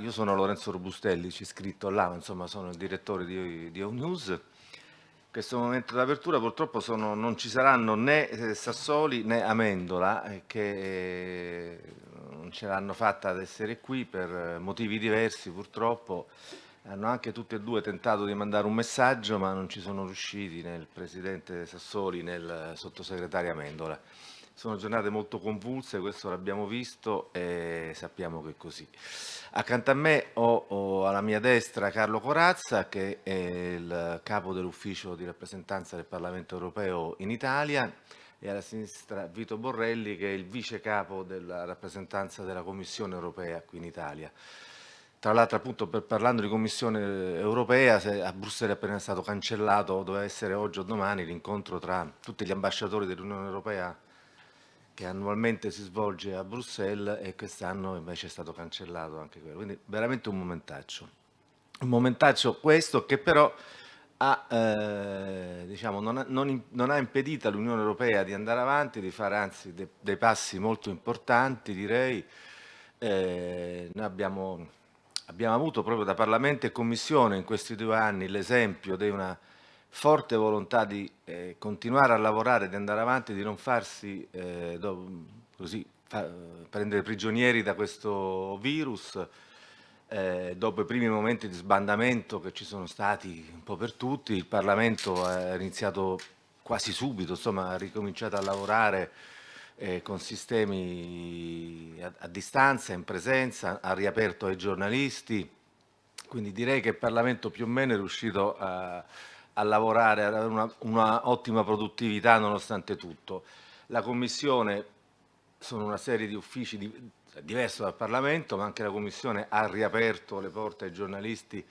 Io sono Lorenzo Robustelli, ci scritto là, insomma sono il direttore di, di Home News. In questo momento d'apertura purtroppo sono, non ci saranno né eh, Sassoli né Amendola eh, che eh, non ce l'hanno fatta ad essere qui per motivi diversi purtroppo. Hanno anche tutti e due tentato di mandare un messaggio ma non ci sono riusciti né il Presidente Sassoli né il Sottosegretario Amendola. Sono giornate molto convulse, questo l'abbiamo visto e sappiamo che è così. Accanto a me ho, ho, alla mia destra Carlo Corazza che è il capo dell'ufficio di rappresentanza del Parlamento europeo in Italia e alla sinistra Vito Borrelli che è il vice capo della rappresentanza della Commissione europea qui in Italia. Tra l'altro appunto per, parlando di Commissione europea a Bruxelles è appena stato cancellato, doveva essere oggi o domani l'incontro tra tutti gli ambasciatori dell'Unione Europea che annualmente si svolge a Bruxelles e quest'anno invece è stato cancellato anche quello, quindi veramente un momentaccio. Un momentaccio questo che però ha, eh, diciamo, non, ha, non, non ha impedito all'Unione Europea di andare avanti, di fare anzi de, dei passi molto importanti direi. Eh, noi abbiamo, abbiamo avuto proprio da Parlamento e Commissione in questi due anni l'esempio di una forte volontà di eh, continuare a lavorare, di andare avanti, di non farsi eh, così, fa, prendere prigionieri da questo virus, eh, dopo i primi momenti di sbandamento che ci sono stati un po' per tutti, il Parlamento ha iniziato quasi subito, insomma, ha ricominciato a lavorare eh, con sistemi a, a distanza, in presenza, ha riaperto ai giornalisti, quindi direi che il Parlamento più o meno è riuscito a a lavorare, ad avere una, ottima produttività nonostante tutto. La Commissione sono una serie di uffici di, diversi dal Parlamento, ma anche la Commissione ha riaperto le porte ai giornalisti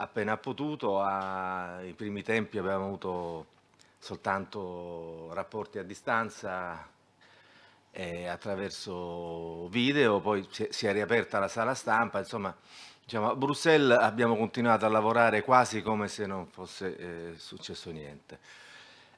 appena ha potuto. ai primi tempi abbiamo avuto soltanto rapporti a distanza eh, attraverso video, poi si è riaperta la sala stampa, insomma Diciamo, a Bruxelles abbiamo continuato a lavorare quasi come se non fosse eh, successo niente.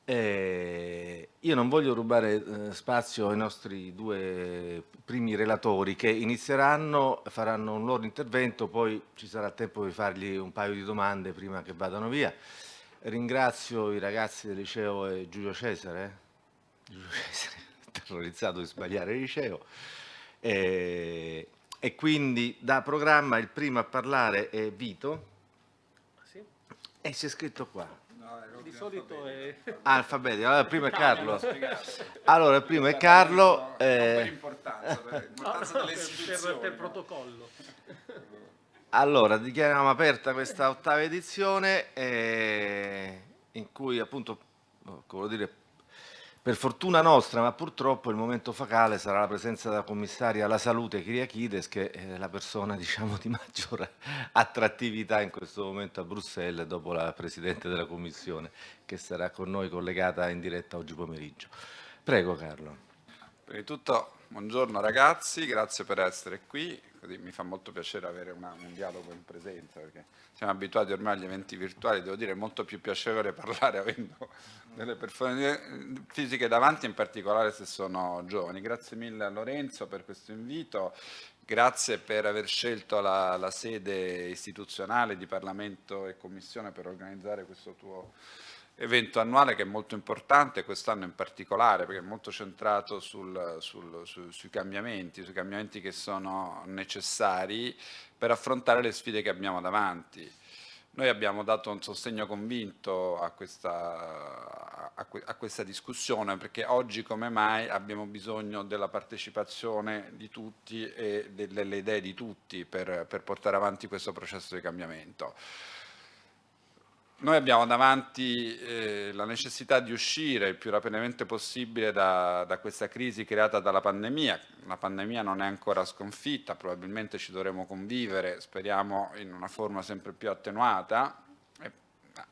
Eh, io non voglio rubare eh, spazio ai nostri due primi relatori che inizieranno, faranno un loro intervento, poi ci sarà tempo di fargli un paio di domande prima che vadano via. Ringrazio i ragazzi del liceo e Giulio Cesare, Giulio Cesare, terrorizzato di sbagliare il liceo, eh, e quindi da programma il primo a parlare è Vito sì. e si è scritto qua. No, di solito è... Ah, alfabetico, allora il primo è Carlo. Allora il primo è Carlo. Eh... Per l'importanza, per l'importanza no, no, per, per protocollo. Allora, dichiariamo aperta questa ottava edizione eh, in cui appunto, come dire, per fortuna nostra, ma purtroppo il momento focale sarà la presenza della commissaria alla salute Kyriakides, che è la persona diciamo, di maggiore attrattività in questo momento a Bruxelles, dopo la Presidente della Commissione, che sarà con noi collegata in diretta oggi pomeriggio. Prego Carlo. Prima di tutto, buongiorno ragazzi, grazie per essere qui, Così mi fa molto piacere avere una, un dialogo in presenza, perché siamo abituati ormai agli eventi virtuali, devo dire è molto più piacevole parlare avendo delle persone fisiche davanti, in particolare se sono giovani. Grazie mille a Lorenzo per questo invito, grazie per aver scelto la, la sede istituzionale di Parlamento e Commissione per organizzare questo tuo evento annuale che è molto importante, quest'anno in particolare, perché è molto centrato sul, sul, su, sui cambiamenti, sui cambiamenti che sono necessari per affrontare le sfide che abbiamo davanti. Noi abbiamo dato un sostegno convinto a questa, a, a questa, discussione perché oggi come mai abbiamo bisogno della partecipazione di tutti e delle idee di tutti per, per portare avanti questo processo di cambiamento. Noi abbiamo davanti eh, la necessità di uscire il più rapidamente possibile da, da, questa crisi creata dalla pandemia. La pandemia non è ancora sconfitta, probabilmente ci dovremo convivere, speriamo in una forma sempre più attenuata.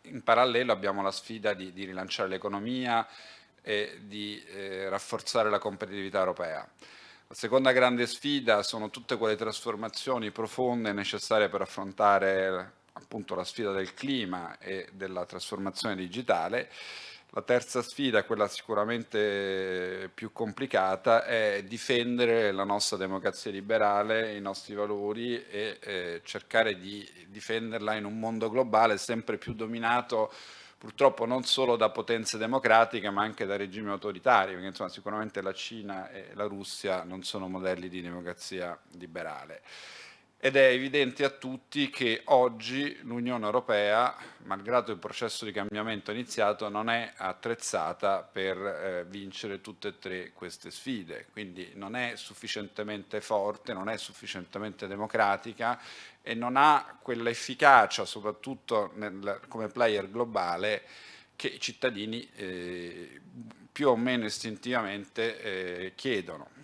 In parallelo abbiamo la sfida di, di rilanciare l'economia e di eh, rafforzare la competitività europea. La seconda grande sfida sono tutte quelle trasformazioni profonde necessarie per affrontare appunto la sfida del clima e della trasformazione digitale. La terza sfida, quella sicuramente più complicata, è difendere la nostra democrazia liberale, i nostri valori e eh, cercare di difenderla in un mondo globale sempre più dominato purtroppo non solo da potenze democratiche ma anche da regimi autoritari, perché insomma, sicuramente la Cina e la Russia non sono modelli di democrazia liberale ed è evidente a tutti che oggi l'Unione Europea, malgrado il processo di cambiamento iniziato, non è attrezzata per eh, vincere tutte e tre queste sfide, quindi non è sufficientemente forte, non è sufficientemente democratica e non ha quell'efficacia, soprattutto nel, come player globale, che i cittadini eh, più o meno istintivamente eh, chiedono.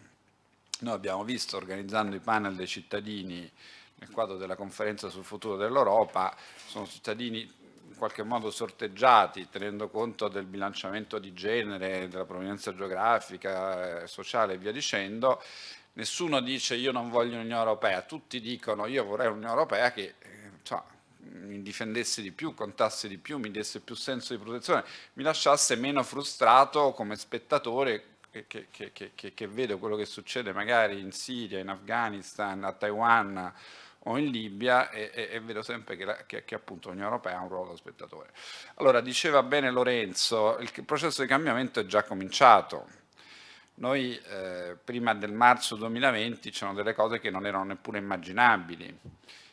Noi abbiamo visto, organizzando i panel dei cittadini nel quadro della conferenza sul futuro dell'Europa, sono cittadini in qualche modo sorteggiati, tenendo conto del bilanciamento di genere, della provenienza geografica, eh, sociale e via dicendo. Nessuno dice io non voglio un'Unione Europea, tutti dicono io vorrei un'Unione Europea che cioè, mi difendesse di più, contasse di più, mi desse più senso di protezione, mi lasciasse meno frustrato come spettatore che, che, che, che, vedo quello che succede magari in Siria, in Afghanistan, a Taiwan o in Libia e, e, e vedo sempre che, appunto l'Unione Europea ha un ruolo da spettatore. Allora, diceva bene Lorenzo, il processo di cambiamento è già cominciato. Noi eh, prima del marzo 2020 c'erano delle cose che non erano neppure immaginabili.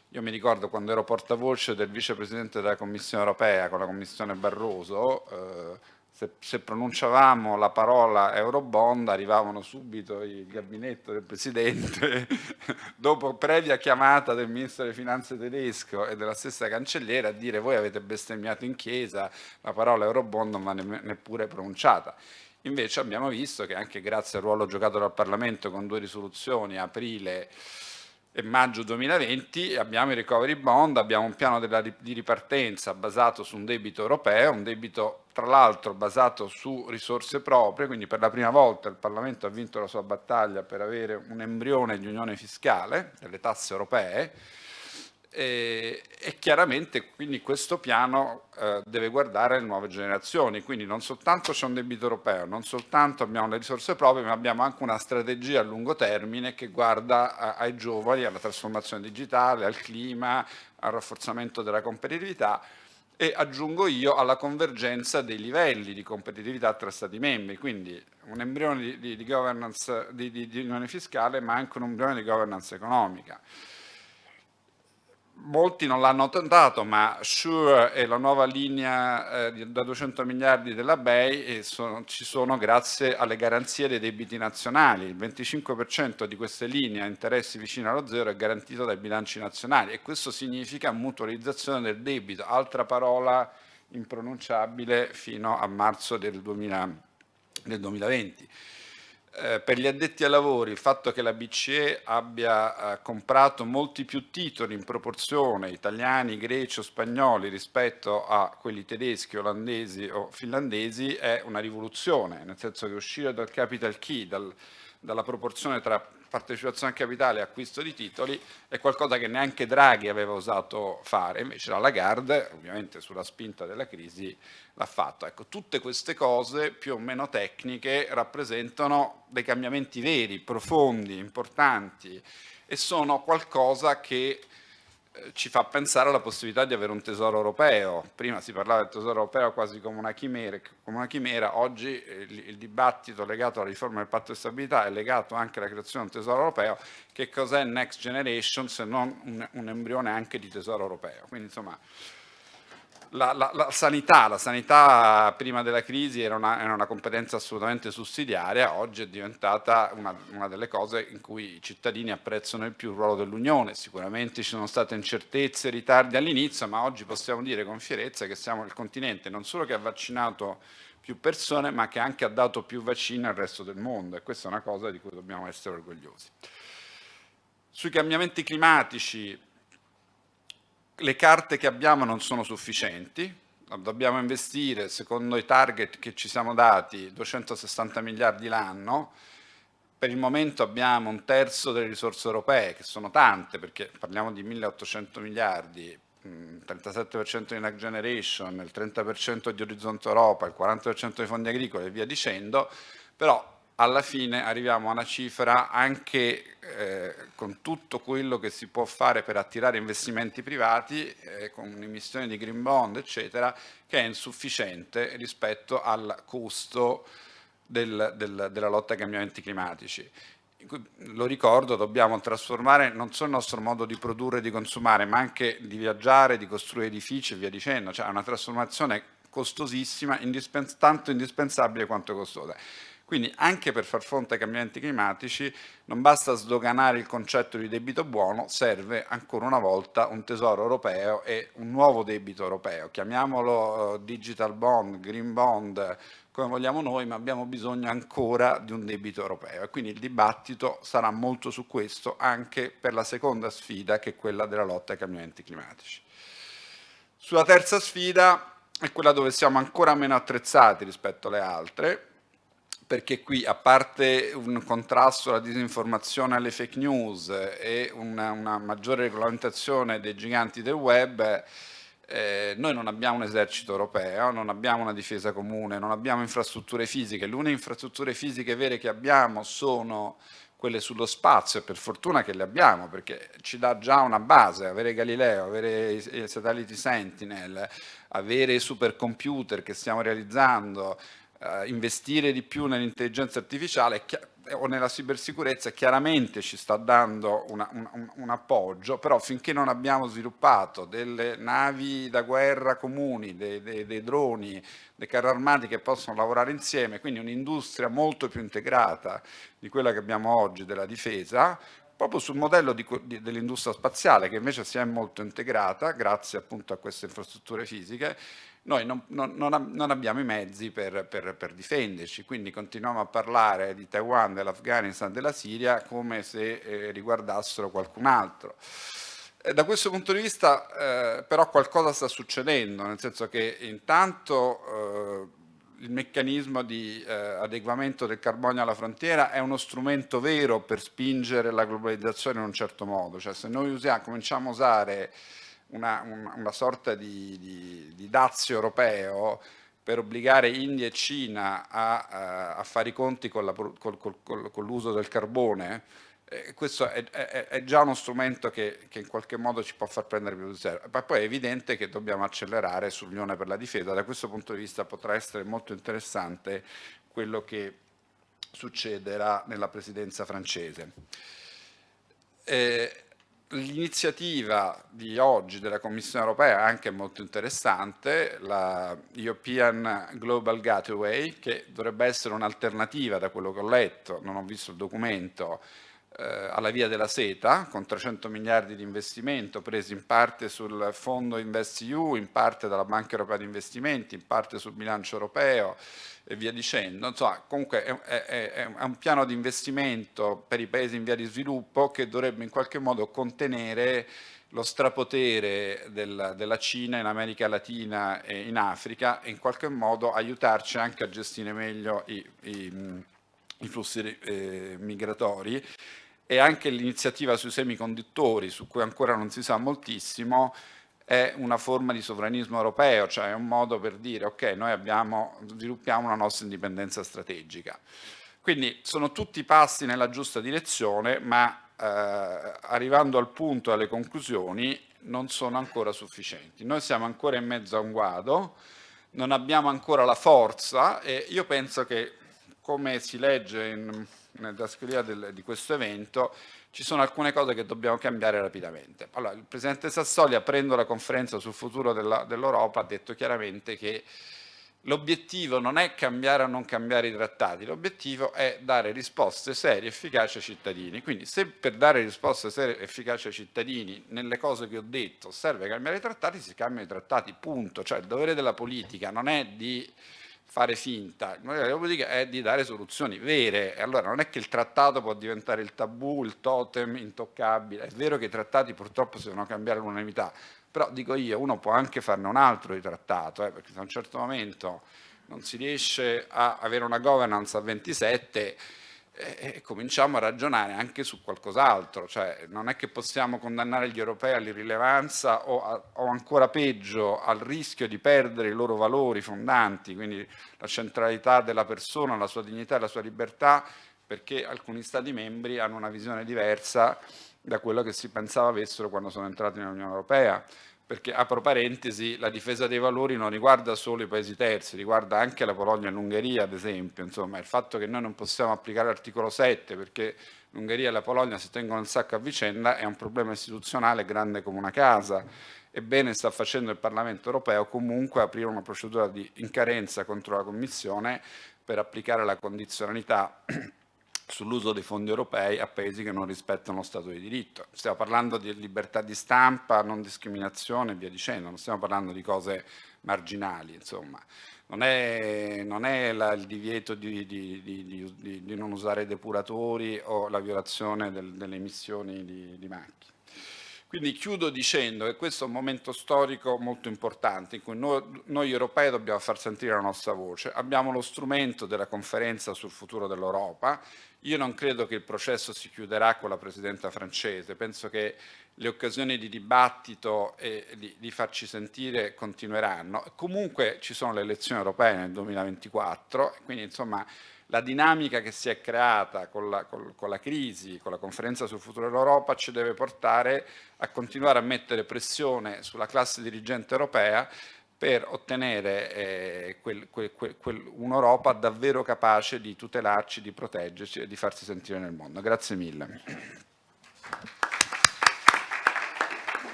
Io mi ricordo quando ero portavoce del vicepresidente della Commissione Europea con la Commissione Barroso, eh, se, se, pronunciavamo la parola Eurobond arrivavano subito il gabinetto del Presidente, dopo previa chiamata del Ministro delle Finanze tedesco e della stessa cancelliera a dire voi avete bestemmiato in chiesa, la parola Eurobond non va neppure pronunciata. Invece abbiamo visto che anche grazie al ruolo giocato dal Parlamento con due risoluzioni, aprile e maggio 2020 abbiamo i recovery bond, abbiamo un piano della, di ripartenza basato su un debito europeo, un debito tra l'altro basato su risorse proprie, quindi per la prima volta il Parlamento ha vinto la sua battaglia per avere un embrione di unione fiscale, delle tasse europee, e, e, chiaramente quindi questo piano eh, deve guardare le nuove generazioni, quindi non soltanto c'è un debito europeo, non soltanto abbiamo le risorse proprie, ma abbiamo anche una strategia a lungo termine che guarda a, ai giovani, alla trasformazione digitale, al clima, al rafforzamento della competitività. E aggiungo io alla convergenza dei livelli di competitività tra Stati membri, quindi un embrione di, di, di governance di, di unione fiscale ma anche un embrione di governance economica molti non l'hanno tentato, ma Sure e la nuova linea eh, da 200 miliardi della BEI eh, sono, ci sono grazie alle garanzie dei debiti nazionali. Il 25% di queste linee a interessi vicini allo zero è garantito dai bilanci nazionali e questo significa mutualizzazione del debito, altra parola impronunciabile fino a marzo del, 2000, del 2020. Eh, per gli addetti ai lavori il fatto che la BCE abbia eh, comprato molti più titoli in proporzione italiani, greci o spagnoli rispetto a quelli tedeschi, olandesi o finlandesi è una rivoluzione, nel senso che uscire dal capital key, dal, dalla proporzione tra partecipazione al capitale e acquisto di titoli è qualcosa che neanche Draghi aveva osato fare, invece la Lagarde, ovviamente sulla spinta della crisi, l'ha fatto. Ecco, tutte queste cose più o meno tecniche rappresentano dei cambiamenti veri, profondi, importanti e sono qualcosa che ci fa pensare alla possibilità di avere un tesoro europeo. Prima si parlava del tesoro europeo quasi come una chimera, come una chimera. oggi il, il, dibattito legato alla riforma del patto di stabilità è legato anche alla creazione di un tesoro europeo. Che cos'è Next Generation se non un, un embrione anche di tesoro europeo? Quindi insomma la, la, la, sanità, la sanità prima della crisi era una, era una, competenza assolutamente sussidiaria, oggi è diventata una, una, delle cose in cui i cittadini apprezzano il più il ruolo dell'Unione, sicuramente ci sono state incertezze, ritardi all'inizio, ma oggi possiamo dire con fierezza che siamo il continente non solo che ha vaccinato più persone, ma che anche ha dato più vaccini al resto del mondo e questa è una cosa di cui dobbiamo essere orgogliosi. Sui cambiamenti climatici le carte che abbiamo non sono sufficienti, dobbiamo investire secondo i target che ci siamo dati 260 miliardi l'anno, per il momento abbiamo un terzo delle risorse europee, che sono tante perché parliamo di 1800 miliardi, 37% di Next Generation, il 30% di Orizzonte Europa, il 40% dei fondi agricoli e via dicendo, però alla fine arriviamo a una cifra anche eh, con tutto quello che si può fare per attirare investimenti privati, eh, con un'emissione di green bond, eccetera, che è insufficiente rispetto al costo del, del, della lotta ai cambiamenti climatici. Lo ricordo, dobbiamo trasformare non solo il nostro modo di produrre e di consumare, ma anche di viaggiare, di costruire edifici e via dicendo, cioè una trasformazione costosissima, indispens tanto indispensabile quanto costosa. Quindi anche per far fronte ai cambiamenti climatici non basta sdoganare il concetto di debito buono, serve ancora una volta un tesoro europeo e un nuovo debito europeo, chiamiamolo uh, digital bond, green bond, come vogliamo noi, ma abbiamo bisogno ancora di un debito europeo. E quindi il dibattito sarà molto su questo anche per la seconda sfida che è quella della lotta ai cambiamenti climatici. Sulla terza sfida è quella dove siamo ancora meno attrezzati rispetto alle altre, perché qui a parte un contrasto alla disinformazione alle fake news e una, una maggiore regolamentazione dei giganti del web, eh, noi non abbiamo un esercito europeo, non abbiamo una difesa comune, non abbiamo infrastrutture fisiche, le uniche infrastrutture fisiche vere che abbiamo sono quelle sullo spazio e per fortuna che le abbiamo perché ci dà già una base, avere Galileo, avere i satelliti Sentinel, avere i supercomputer che stiamo realizzando, eh, investire di più nell'intelligenza artificiale o nella cibersicurezza chiaramente ci sta dando una, un, un, appoggio, però finché non abbiamo sviluppato delle navi da guerra comuni, dei, dei, dei droni, dei carri armati che possono lavorare insieme, quindi un'industria molto più integrata di quella che abbiamo oggi della difesa, proprio sul modello dell'industria spaziale che invece si è molto integrata grazie appunto a queste infrastrutture fisiche, noi non, non, non, abbiamo i mezzi per, per, per, difenderci, quindi continuiamo a parlare di Taiwan, dell'Afghanistan, della Siria come se eh, riguardassero qualcun altro. E da questo punto di vista eh, però qualcosa sta succedendo, nel senso che intanto eh, il meccanismo di eh, adeguamento del carbonio alla frontiera è uno strumento vero per spingere la globalizzazione in un certo modo, cioè se noi usiamo, cominciamo a usare una, una, una sorta di, di, di, dazio europeo per obbligare India e Cina a, a, a fare i conti con l'uso del carbone, eh, questo è, è, è, già uno strumento che, che, in qualche modo ci può far prendere più di zero. Ma poi è evidente che dobbiamo accelerare sull'Unione per la difesa, da questo punto di vista potrà essere molto interessante quello che succederà nella presidenza francese. Eh, L'iniziativa di oggi della Commissione europea è anche molto interessante, la European Global Gateway, che dovrebbe essere un'alternativa da quello che ho letto, non ho visto il documento, alla via della seta, con 300 miliardi di investimento presi in parte sul fondo InvestEU, in parte dalla Banca Europea di Investimenti, in parte sul bilancio europeo, e via dicendo. Insomma, comunque è, è, è, un piano di investimento per i paesi in via di sviluppo che dovrebbe in qualche modo contenere lo strapotere del, della Cina in America Latina e in Africa e in qualche modo aiutarci anche a gestire meglio i, i, i flussi eh, migratori e anche l'iniziativa sui semiconduttori su cui ancora non si sa moltissimo è una forma di sovranismo europeo, cioè è un modo per dire ok, noi abbiamo, sviluppiamo una nostra indipendenza strategica. Quindi sono tutti passi nella giusta direzione, ma eh, arrivando al punto, alle conclusioni, non sono ancora sufficienti. Noi siamo ancora in mezzo a un guado, non abbiamo ancora la forza e io penso che, come si legge in, nella trascritta di questo evento, ci sono alcune cose che dobbiamo cambiare rapidamente. Allora, il Presidente Sassoli, aprendo la conferenza sul futuro dell'Europa, ha detto chiaramente che l'obiettivo non è cambiare o non cambiare i trattati, l'obiettivo è dare risposte serie e efficaci ai cittadini. Quindi se per dare risposte serie e efficaci ai cittadini, nelle cose che ho detto, serve cambiare i trattati, si cambiano i trattati, punto. Cioè il dovere della politica non è di fare finta, modello della politica è di dare soluzioni vere. Allora non è che il trattato può diventare il tabù, il totem intoccabile, è vero che i trattati purtroppo si devono cambiare all'unanimità, però dico io, uno può anche farne un altro di trattato, eh, perché se a un certo momento non si riesce a avere una governance a 27, e, cominciamo a ragionare anche su qualcos'altro, cioè non è che possiamo condannare gli europei all'irrilevanza o, o ancora peggio al rischio di perdere i loro valori fondanti, quindi la centralità della persona, la sua dignità e la sua libertà, perché alcuni Stati membri hanno una visione diversa da quello che si pensava avessero quando sono entrati nell'Unione Europea perché apro parentesi, la difesa dei valori non riguarda solo i paesi terzi, riguarda anche la Polonia e l'Ungheria ad esempio, insomma il fatto che noi non possiamo applicare l'articolo 7 perché l'Ungheria e la Polonia si tengono il sacco a vicenda è un problema istituzionale grande come una casa, ebbene sta facendo il Parlamento europeo comunque aprire una procedura di incarenza contro la Commissione per applicare la condizionalità sull'uso dei fondi europei a paesi che non rispettano lo Stato di diritto. Stiamo parlando di libertà di stampa, non discriminazione e via dicendo, non stiamo parlando di cose marginali, insomma. Non è, non è la, il divieto di, di, di, di, non usare depuratori o la violazione del, delle emissioni di macchine. Quindi chiudo dicendo che questo è un momento storico molto importante in cui noi, noi, europei dobbiamo far sentire la nostra voce. Abbiamo lo strumento della conferenza sul futuro dell'Europa. Io non credo che il processo si chiuderà con la Presidenta francese, penso che le occasioni di dibattito e di, di farci sentire continueranno. Comunque ci sono le elezioni europee nel 2024, quindi insomma la dinamica che si è creata con la, con, con la, crisi, con la conferenza sul futuro dell'Europa ci deve portare a continuare a mettere pressione sulla classe dirigente europea per ottenere eh, quel, quel, quel, un'Europa davvero capace di tutelarci, di proteggerci e di farsi sentire nel mondo. Grazie mille.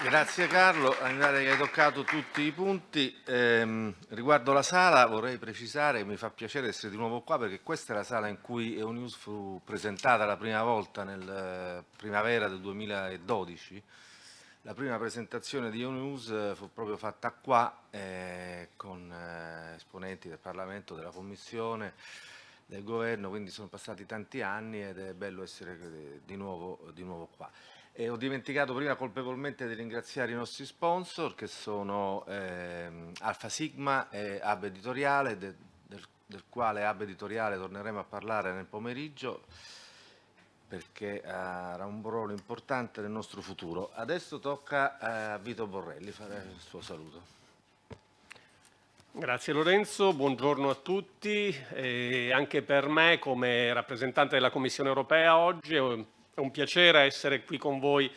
Grazie Carlo, mi che hai toccato tutti i punti. Eh, riguardo la sala vorrei precisare mi fa piacere essere di nuovo qua perché questa è la sala in cui EUNews fu presentata la prima volta nel eh, primavera del 2012. La prima presentazione di EUNews fu proprio fatta qua eh, con eh, esponenti del Parlamento, della Commissione, del Governo, quindi sono passati tanti anni ed è bello essere eh, di nuovo, di nuovo qua. E ho dimenticato prima colpevolmente di ringraziare i nostri sponsor che sono ehm, Alfa Sigma e Hub Editoriale, de, del, del, quale Hub Editoriale torneremo a parlare nel pomeriggio perché avrà un ruolo importante nel nostro futuro. Adesso tocca a Vito Borrelli fare il suo saluto. Grazie Lorenzo, buongiorno a tutti. E anche per me come rappresentante della Commissione europea oggi è un piacere essere qui con voi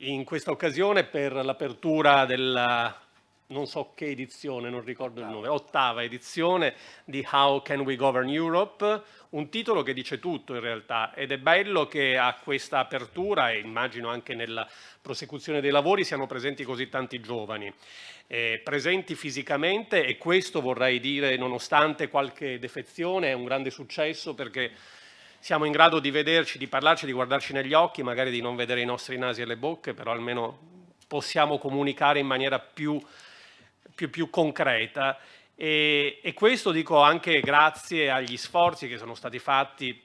in questa occasione per l'apertura della non so che edizione, non ricordo il nome, ottava edizione di How Can We Govern Europe, un titolo che dice tutto in realtà ed è bello che a questa apertura e immagino anche nella prosecuzione dei lavori siano presenti così tanti giovani, eh, presenti fisicamente e questo vorrei dire nonostante qualche defezione è un grande successo perché siamo in grado di vederci, di parlarci, di guardarci negli occhi, magari di non vedere i nostri nasi e le bocche, però almeno possiamo comunicare in maniera più, più, più concreta. E, e questo dico anche grazie agli sforzi che sono stati fatti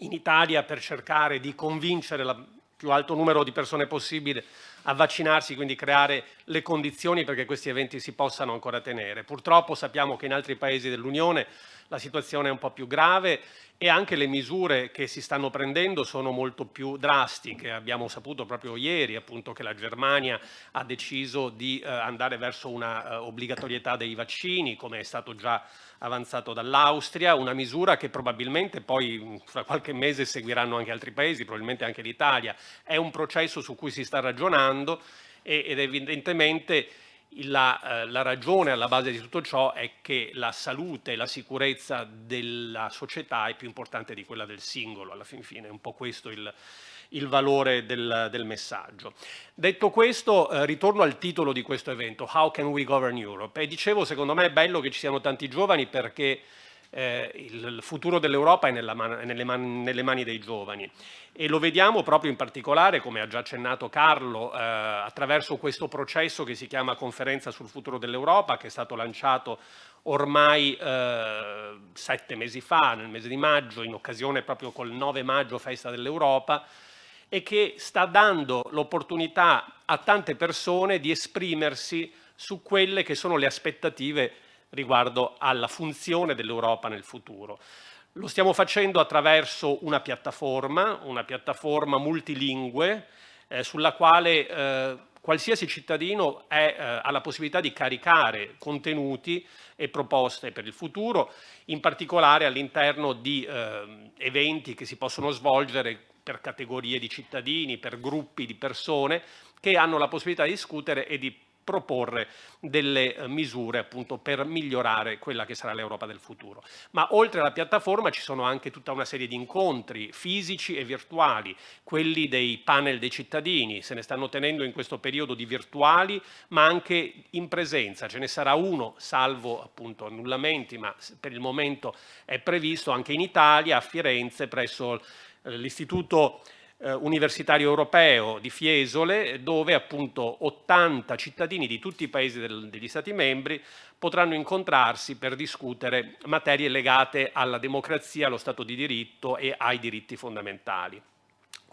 in Italia per cercare di convincere il più alto numero di persone possibile a vaccinarsi, quindi creare le condizioni perché questi eventi si possano ancora tenere. Purtroppo sappiamo che in altri paesi dell'Unione la situazione è un po' più grave e anche le misure che si stanno prendendo sono molto più drastiche. Abbiamo saputo proprio ieri appunto, che la Germania ha deciso di eh, andare verso una eh, obbligatorietà dei vaccini, come è stato già avanzato dall'Austria, una misura che probabilmente poi fra qualche mese seguiranno anche altri paesi, probabilmente anche l'Italia. È un processo su cui si sta ragionando ed evidentemente la, eh, la, ragione alla base di tutto ciò è che la salute e la sicurezza della società è più importante di quella del singolo, alla fin fine è un po' questo il, il valore del, del, messaggio. Detto questo, eh, ritorno al titolo di questo evento, How can we govern Europe? E dicevo, secondo me è bello che ci siano tanti giovani perché eh, il futuro dell'Europa è nelle, man nelle, mani dei giovani. E lo vediamo proprio in particolare, come ha già accennato Carlo, eh, attraverso questo processo che si chiama Conferenza sul futuro dell'Europa, che è stato lanciato ormai eh, sette mesi fa, nel mese di maggio, in occasione proprio col 9 maggio, festa dell'Europa, e che sta dando l'opportunità a tante persone di esprimersi su quelle che sono le aspettative riguardo alla funzione dell'Europa nel futuro. Lo stiamo facendo attraverso una piattaforma, una piattaforma multilingue, eh, sulla quale eh, qualsiasi cittadino è, eh, ha la possibilità di caricare contenuti e proposte per il futuro, in particolare all'interno di eh, eventi che si possono svolgere per categorie di cittadini, per gruppi di persone che hanno la possibilità di discutere e di proporre delle eh, misure appunto per migliorare quella che sarà l'Europa del futuro. Ma oltre alla piattaforma ci sono anche tutta una serie di incontri fisici e virtuali, quelli dei panel dei cittadini, se ne stanno tenendo in questo periodo di virtuali ma anche in presenza, ce ne sarà uno salvo appunto annullamenti ma per il momento è previsto anche in Italia a Firenze presso eh, l'istituto eh, universitario europeo di Fiesole, dove appunto 80 cittadini di tutti i paesi del, degli Stati membri potranno incontrarsi per discutere materie legate alla democrazia, allo Stato di diritto e ai diritti fondamentali.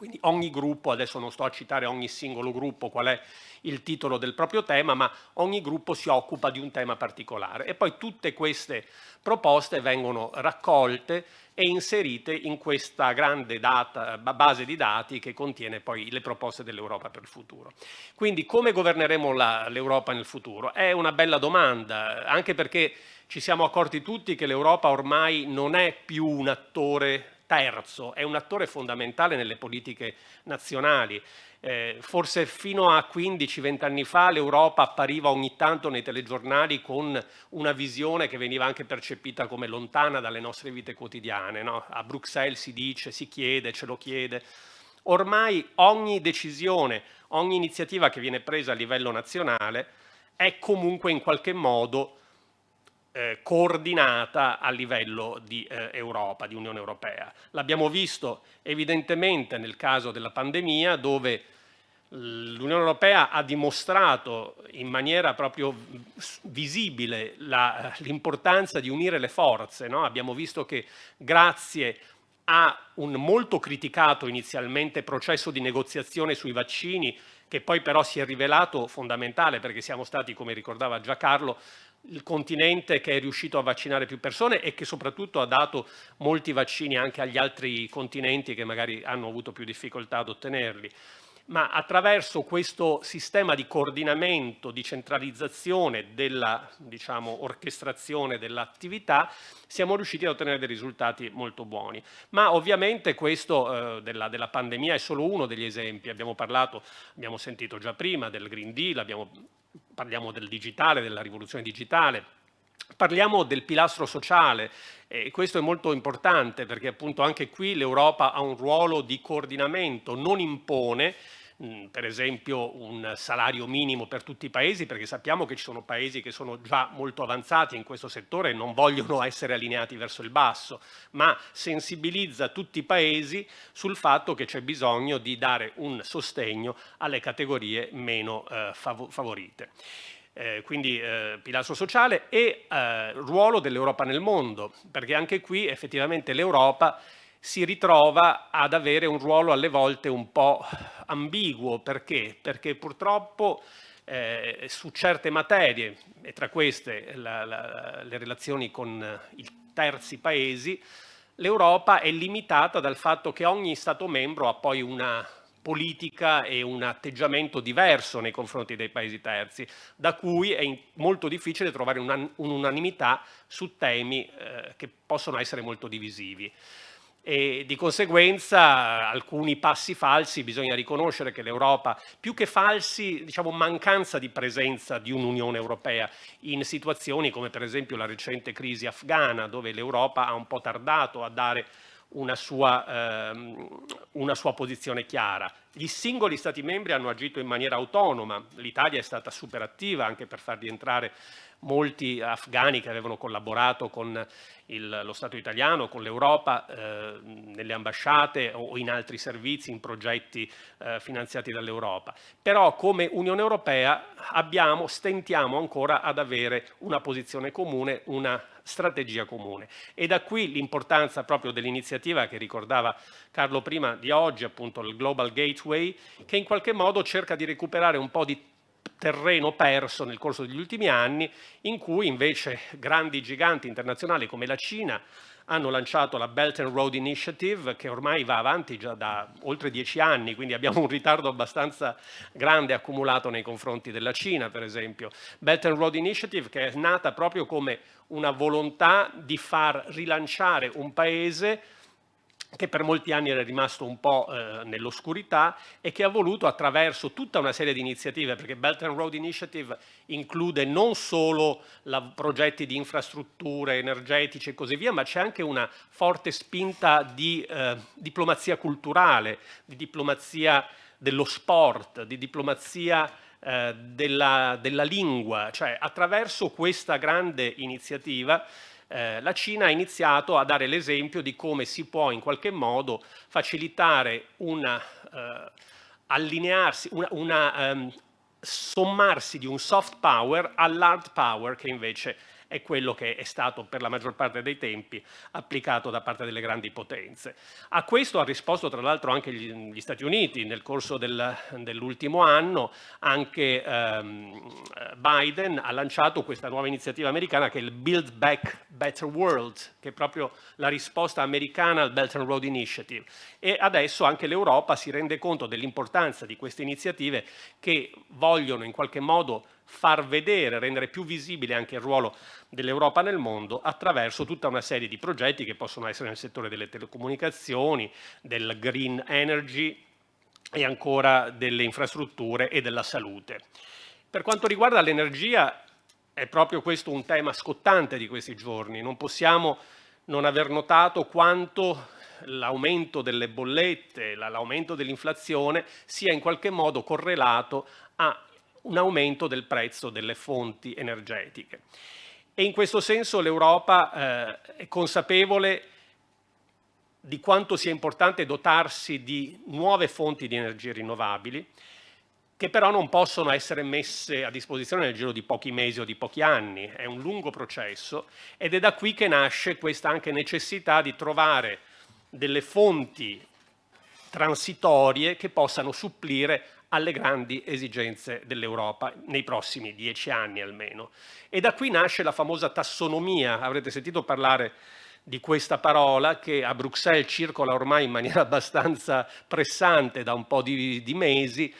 Quindi ogni gruppo, adesso non sto a citare ogni singolo gruppo qual è il titolo del proprio tema, ma ogni gruppo si occupa di un tema particolare e poi tutte queste proposte vengono raccolte e inserite in questa grande data, base di dati che contiene poi le proposte dell'Europa per il futuro. Quindi come governeremo l'Europa nel futuro? È una bella domanda, anche perché ci siamo accorti tutti che l'Europa ormai non è più un attore terzo, è un attore fondamentale nelle politiche nazionali. Eh, forse fino a 15-20 anni fa l'Europa appariva ogni tanto nei telegiornali con una visione che veniva anche percepita come lontana dalle nostre vite quotidiane. No? A Bruxelles si dice, si chiede, ce lo chiede. Ormai ogni decisione, ogni iniziativa che viene presa a livello nazionale è comunque in qualche modo eh, coordinata a livello di eh, Europa, di Unione Europea. L'abbiamo visto evidentemente nel caso della pandemia dove l'Unione Europea ha dimostrato in maniera proprio visibile l'importanza di unire le forze. No? Abbiamo visto che grazie a un molto criticato inizialmente processo di negoziazione sui vaccini, che poi però si è rivelato fondamentale perché siamo stati, come ricordava già Carlo, il continente che è riuscito a vaccinare più persone e che soprattutto ha dato molti vaccini anche agli altri continenti che magari hanno avuto più difficoltà ad ottenerli ma attraverso questo sistema di coordinamento, di centralizzazione della diciamo, orchestrazione dell'attività siamo riusciti a ottenere dei risultati molto buoni. Ma ovviamente questo eh, della, della, pandemia è solo uno degli esempi, abbiamo parlato, abbiamo sentito già prima del Green Deal, abbiamo, parliamo del digitale, della rivoluzione digitale, Parliamo del pilastro sociale e questo è molto importante perché appunto anche qui l'Europa ha un ruolo di coordinamento, non impone per esempio un salario minimo per tutti i paesi perché sappiamo che ci sono paesi che sono già molto avanzati in questo settore e non vogliono essere allineati verso il basso, ma sensibilizza tutti i paesi sul fatto che c'è bisogno di dare un sostegno alle categorie meno eh, favorite. Eh, quindi eh, pilastro sociale e eh, ruolo dell'Europa nel mondo, perché anche qui effettivamente l'Europa si ritrova ad avere un ruolo alle volte un po' ambiguo, perché? Perché purtroppo eh, su certe materie, e tra queste la, la, le relazioni con i terzi paesi, l'Europa è limitata dal fatto che ogni Stato membro ha poi una politica e un atteggiamento diverso nei confronti dei paesi terzi, da cui è molto difficile trovare un'unanimità su temi eh, che possono essere molto divisivi. E di conseguenza alcuni passi falsi bisogna riconoscere che l'Europa, più che falsi, diciamo mancanza di presenza di un'Unione Europea in situazioni come per esempio la recente crisi afghana, dove l'Europa ha un po' tardato a dare una sua, ehm, una sua posizione chiara. Gli singoli Stati membri hanno agito in maniera autonoma, l'Italia è stata super attiva anche per far rientrare molti afghani che avevano collaborato con il, lo Stato italiano, con l'Europa, eh, nelle ambasciate o in altri servizi, in progetti eh, finanziati dall'Europa. Però come Unione Europea abbiamo, stentiamo ancora ad avere una posizione comune, una strategia comune. E da qui l'importanza proprio dell'iniziativa che ricordava Carlo prima di oggi, appunto il Global Gateway, che in qualche modo cerca di recuperare un po' di terreno perso nel corso degli ultimi anni in cui invece grandi giganti internazionali come la Cina hanno lanciato la Belt and Road Initiative che ormai va avanti già da oltre dieci anni, quindi abbiamo un ritardo abbastanza grande accumulato nei confronti della Cina, per esempio. Belt and Road Initiative che è nata proprio come una volontà di far rilanciare un paese che per molti anni era rimasto un po' eh, nell'oscurità e che ha voluto attraverso tutta una serie di iniziative, perché Belt and Road Initiative include non solo la, progetti di infrastrutture energetiche e così via, ma c'è anche una forte spinta di eh, diplomazia culturale, di diplomazia dello sport, di diplomazia eh, della, della lingua, cioè attraverso questa grande iniziativa eh, la Cina ha iniziato a dare l'esempio di come si può in qualche modo facilitare una eh, allinearsi, una, una um, sommarsi di un soft power all'hard power che invece è quello che è stato per la maggior parte dei tempi applicato da parte delle grandi potenze. A questo ha risposto tra l'altro anche gli, gli, Stati Uniti nel corso del, dell'ultimo anno, anche ehm, Biden ha lanciato questa nuova iniziativa americana che è il Build Back Better World, che è proprio la risposta americana al Belt and Road Initiative e adesso anche l'Europa si rende conto dell'importanza di queste iniziative che vogliono in qualche modo far vedere, rendere più visibile anche il ruolo dell'Europa nel mondo attraverso tutta una serie di progetti che possono essere nel settore delle telecomunicazioni, del green energy e ancora delle infrastrutture e della salute. Per quanto riguarda l'energia è proprio questo un tema scottante di questi giorni, non possiamo non aver notato quanto l'aumento delle bollette, l'aumento dell'inflazione sia in qualche modo correlato a un aumento del prezzo delle fonti energetiche. E in questo senso l'Europa eh, è consapevole di quanto sia importante dotarsi di nuove fonti di energie rinnovabili, che però non possono essere messe a disposizione nel giro di pochi mesi o di pochi anni, è un lungo processo ed è da qui che nasce questa anche necessità di trovare delle fonti transitorie che possano supplire alle grandi esigenze dell'Europa nei prossimi dieci anni almeno. E da qui nasce la famosa tassonomia, avrete sentito parlare di questa parola che a Bruxelles circola ormai in maniera abbastanza pressante da un po' di, di mesi,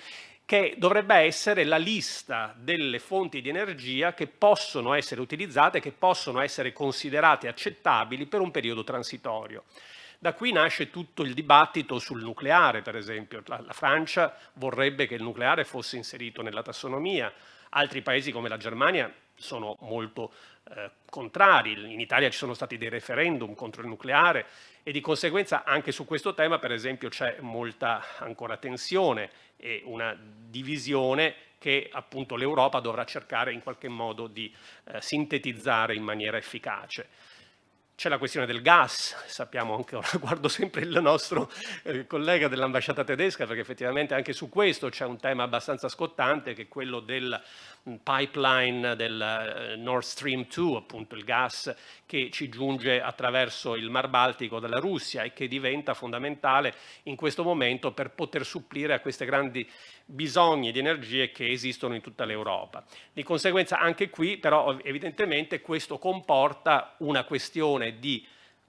che dovrebbe essere la lista delle fonti di energia che possono essere utilizzate, che possono essere considerate accettabili per un periodo transitorio. Da qui nasce tutto il dibattito sul nucleare, per esempio. La, la Francia vorrebbe che il nucleare fosse inserito nella tassonomia, altri paesi come la Germania sono molto eh, contrari, in Italia ci sono stati dei referendum contro il nucleare e di conseguenza anche su questo tema per esempio c'è molta ancora tensione e una divisione che appunto l'Europa dovrà cercare in qualche modo di eh, sintetizzare in maniera efficace. C'è la questione del gas, sappiamo anche, ora guardo sempre il nostro eh, collega dell'ambasciata tedesca perché effettivamente anche su questo c'è un tema abbastanza scottante che è quello del mm, pipeline del eh, Nord Stream 2, appunto il gas che ci giunge attraverso il Mar Baltico dalla Russia e che diventa fondamentale in questo momento per poter supplire a queste grandi bisogni di energie che esistono in tutta l'Europa. Di conseguenza anche qui però evidentemente questo comporta una questione di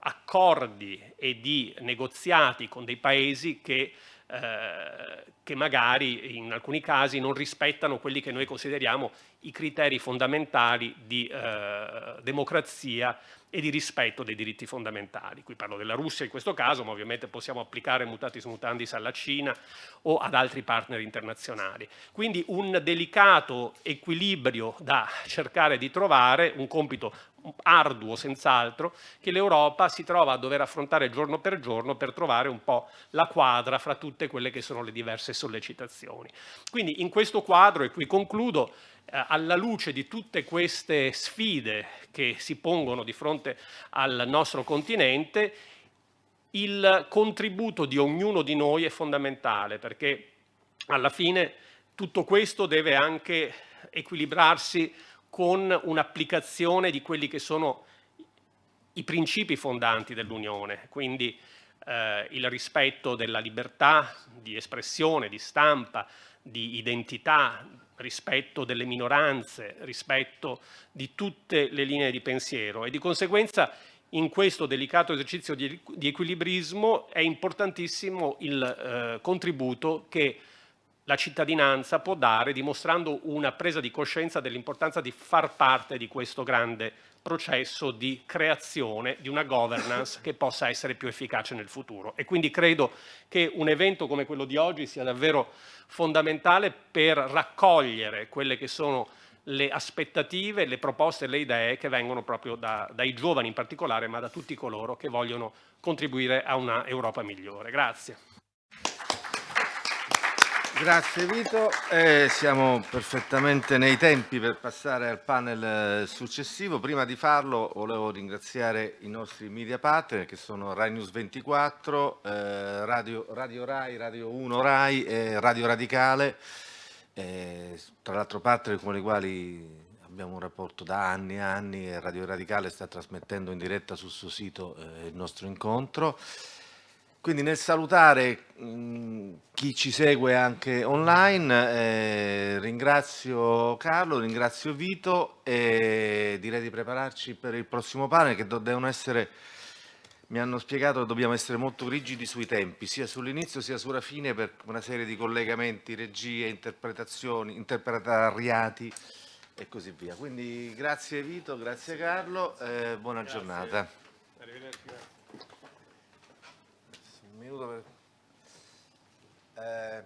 accordi e di negoziati con dei paesi che, eh, che magari in alcuni casi non rispettano quelli che noi consideriamo i criteri fondamentali di eh, democrazia e di rispetto dei diritti fondamentali. Qui parlo della Russia in questo caso, ma ovviamente possiamo applicare mutatis mutandis alla Cina o ad altri partner internazionali. Quindi un delicato equilibrio da cercare di trovare, un compito arduo senz'altro, che l'Europa si trova a dover affrontare giorno per giorno per trovare un po' la quadra fra tutte quelle che sono le diverse sollecitazioni. Quindi in questo quadro, e qui concludo, eh, alla luce di tutte queste sfide che si pongono di fronte al nostro continente, il contributo di ognuno di noi è fondamentale perché alla fine tutto questo deve anche equilibrarsi con un'applicazione di quelli che sono i principi fondanti dell'Unione, quindi eh, il rispetto della libertà di espressione, di stampa, di identità, rispetto delle minoranze, rispetto di tutte le linee di pensiero. E di conseguenza in questo delicato esercizio di, di equilibrismo è importantissimo il eh, contributo che la cittadinanza può dare dimostrando una presa di coscienza dell'importanza di far parte di questo grande processo di creazione di una governance che possa essere più efficace nel futuro. E quindi credo che un evento come quello di oggi sia davvero fondamentale per raccogliere quelle che sono le aspettative, le proposte le idee che vengono proprio da, dai giovani in particolare, ma da tutti coloro che vogliono contribuire a una Europa migliore. Grazie. Grazie Vito, eh, siamo perfettamente nei tempi per passare al panel eh, successivo. Prima di farlo volevo ringraziare i nostri media partner che sono Rai News 24, eh, Radio, Radio Rai, Radio 1 Rai e Radio Radicale eh, tra l'altro partner con i quali abbiamo un rapporto da anni e anni e Radio Radicale sta trasmettendo in diretta sul suo sito eh, il nostro incontro. Quindi nel salutare mh, chi ci segue anche online, eh, ringrazio Carlo, ringrazio Vito e direi di prepararci per il prossimo panel che devono essere mi hanno spiegato che dobbiamo essere molto rigidi sui tempi, sia sull'inizio sia sulla fine per una serie di collegamenti, regie, interpretazioni, interpretariati e così via. Quindi grazie Vito, grazie Carlo, eh, buona grazie. giornata. Arrivederci. Minuto per... Eh...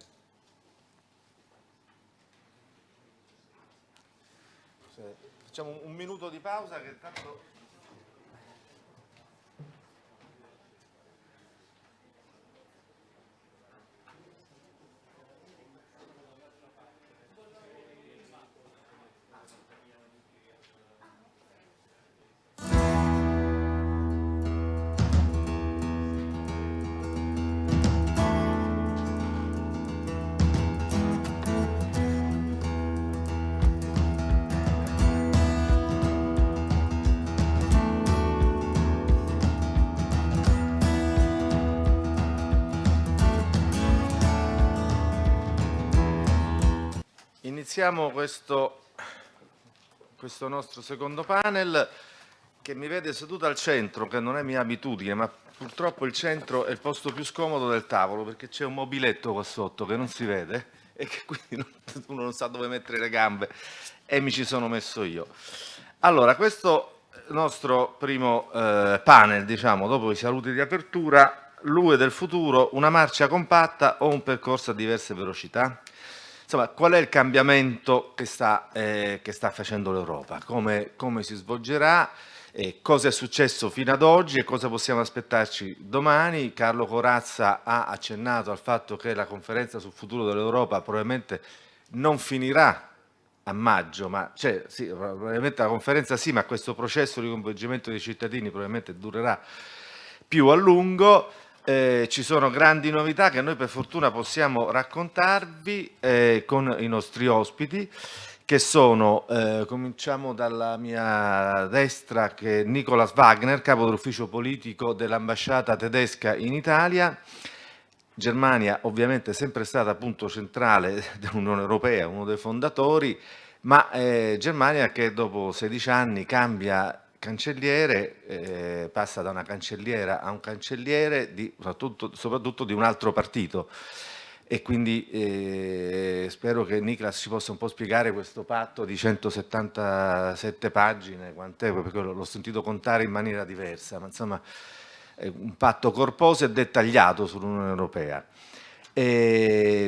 Facciamo un minuto di pausa che tanto... Iniziamo questo, questo, nostro secondo panel che mi vede seduto al centro, che non è mia abitudine, ma purtroppo il centro è il posto più scomodo del tavolo perché c'è un mobiletto qua sotto che non si vede e che quindi non, uno non sa dove mettere le gambe e mi ci sono messo io. Allora, questo nostro primo eh, panel, diciamo, dopo i saluti di apertura, l'UE del futuro, una marcia compatta o un percorso a diverse velocità? Insomma, qual è il cambiamento che sta, eh, che sta facendo l'Europa? Come, come, si svolgerà? Eh, cosa è successo fino ad oggi e cosa possiamo aspettarci domani? Carlo Corazza ha accennato al fatto che la conferenza sul futuro dell'Europa probabilmente non finirà a maggio, ma cioè, sì, probabilmente la conferenza sì, ma questo processo di coinvolgimento dei cittadini probabilmente durerà più a lungo. Eh, ci sono grandi novità che noi per fortuna possiamo raccontarvi eh, con i nostri ospiti che sono, eh, cominciamo dalla mia destra, che è Nicolas Wagner, capo dell'ufficio politico dell'ambasciata tedesca in Italia. Germania ovviamente è sempre stata punto centrale dell'Unione Europea, uno dei fondatori, ma eh, Germania che dopo 16 anni cambia cancelliere eh, passa da una cancelliera a un cancelliere di, soprattutto, soprattutto, di un altro partito e quindi eh, spero che Niklas ci possa un po' spiegare questo patto di 177 pagine, quant'è, perché l'ho sentito contare in maniera diversa, ma insomma è un patto corposo e dettagliato sull'Unione Europea.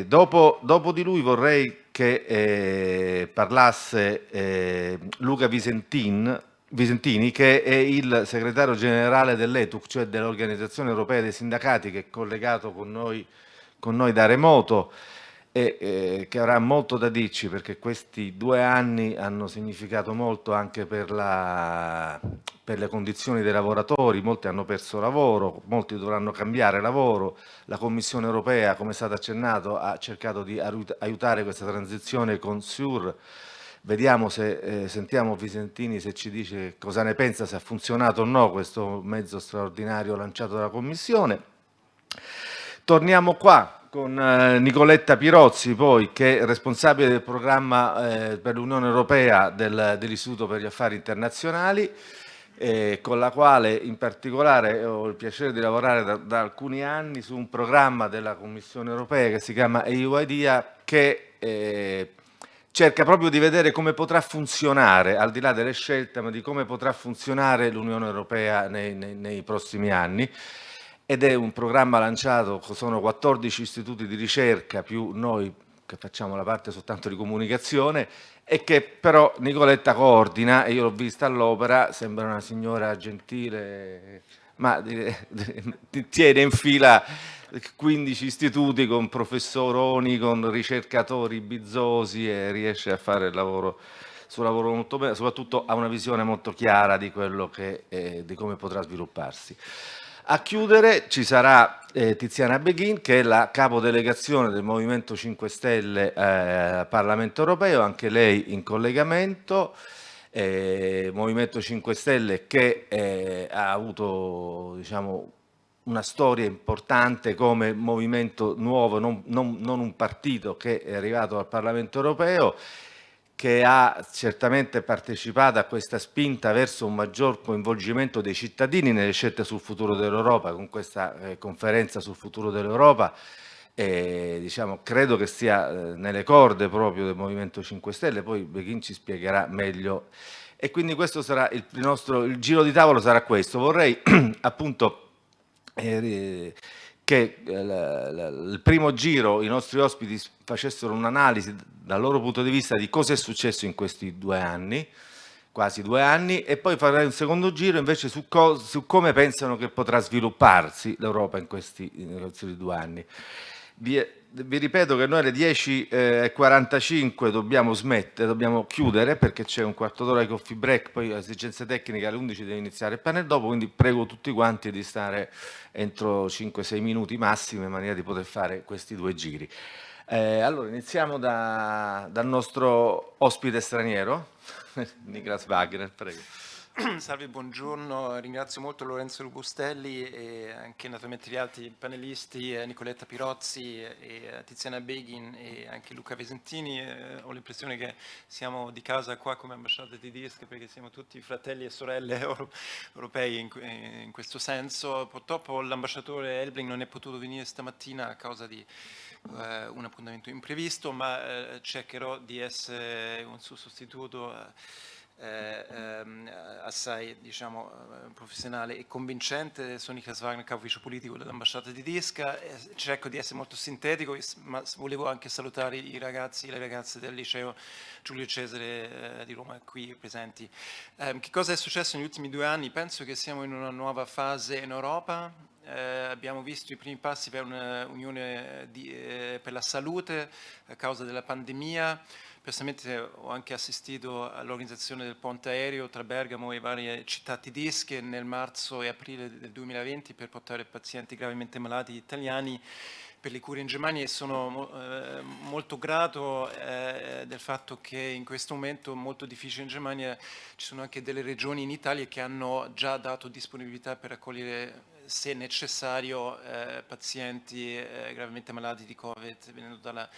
Dopo, dopo, di lui vorrei che eh, parlasse eh, Luca Visentin, Visentini, che è il segretario generale dell'ETUC, cioè dell'Organizzazione Europea dei Sindacati, che è collegato con noi, con noi da remoto e eh, che avrà molto da dirci perché questi due anni hanno significato molto anche per, la, per, le condizioni dei lavoratori, molti hanno perso lavoro, molti dovranno cambiare lavoro, la Commissione europea, come è stato accennato, ha cercato di aiutare questa transizione con SURE, Vediamo se eh, sentiamo Visentini se ci dice cosa ne pensa, se ha funzionato o no questo mezzo straordinario lanciato dalla Commissione. Torniamo qua con eh, Nicoletta Pirozzi, poi, che è responsabile del programma eh, per l'Unione Europea del, dell'Istituto per gli Affari Internazionali. eh, con la quale in particolare ho il piacere di lavorare da, da, alcuni anni su un programma della Commissione europea che si chiama EU IDEA che eh, cerca proprio di vedere come potrà funzionare, al di là delle scelte, ma di come potrà funzionare l'Unione Europea nei, nei, nei prossimi anni. Ed è un programma lanciato, sono 14 istituti di ricerca più noi che facciamo la parte soltanto di comunicazione e che però Nicoletta coordina e io l'ho vista all'opera, sembra una signora gentile, ma tiene in fila 15 istituti con professoroni, con ricercatori bizzosi e riesce a fare il lavoro suo lavoro molto bene, soprattutto ha una visione molto chiara di, quello che, eh, di come potrà svilupparsi. A chiudere ci sarà eh, Tiziana Beghin che è la capodelegazione del Movimento 5 Stelle eh, Parlamento Europeo, anche lei in collegamento. Eh, Movimento 5 Stelle che eh, ha avuto diciamo, una storia importante come movimento nuovo, non, non, non un partito che è arrivato al Parlamento Europeo che ha certamente partecipato a questa spinta verso un maggior coinvolgimento dei cittadini nelle scelte sul futuro dell'Europa, con questa eh, conferenza sul futuro dell'Europa, eh, diciamo, credo che sia eh, nelle corde proprio del Movimento 5 Stelle, poi Beghin ci spiegherà meglio. E quindi questo sarà il nostro, il giro di tavolo sarà questo. Vorrei appunto eh, che il primo giro i nostri ospiti facessero un'analisi dal loro punto di vista di cosa è successo in questi due anni, quasi due anni, e poi farei un secondo giro invece su, co su come pensano che potrà svilupparsi l'Europa in, in questi due anni. Vi, vi, ripeto che noi alle 10.45 eh, dobbiamo smettere, dobbiamo chiudere perché c'è un quarto d'ora di coffee break, poi esigenze tecniche alle 11 deve iniziare il panel dopo, quindi prego tutti quanti di stare entro 5-6 minuti massimo in maniera di poter fare questi due giri. Eh, allora, iniziamo da, dal nostro ospite straniero, Niklas Wagner, prego. Salve, buongiorno, ringrazio molto Lorenzo Lubustelli e anche naturalmente gli altri panelisti, eh, Nicoletta Pirozzi eh, Tiziana Beghin e anche Luca Vesentini. Eh, ho l'impressione che siamo di casa qua come ambasciata di DISC perché siamo tutti fratelli e sorelle europei in, in questo senso. Purtroppo l'ambasciatore Elbling non è potuto venire stamattina a causa di eh, un appuntamento imprevisto, ma eh, cercherò di essere un suo sostituto eh, ehm, assai diciamo, eh, professionale e convincente. Sono Niklas Wagner, capo ufficio politico dell'ambasciata di Disca. cerco di essere molto sintetico, ma volevo anche salutare i ragazzi e le ragazze del liceo Giulio Cesare eh, di Roma qui presenti. Ehm, che cosa è successo negli ultimi due anni? Penso che siamo in una nuova fase in Europa, eh, abbiamo visto i primi passi per un'unione eh, per la salute a causa della pandemia. Personalmente ho anche assistito all'organizzazione del ponte aereo tra Bergamo e varie città tedesche nel marzo e aprile del 2020 per portare pazienti gravemente malati italiani per le cure in Germania e sono eh, molto grato eh, del fatto che in questo momento molto difficile in Germania ci sono anche delle regioni in Italia che hanno già dato disponibilità per accogliere se necessario eh, pazienti eh, gravemente malati di Covid venendo dalla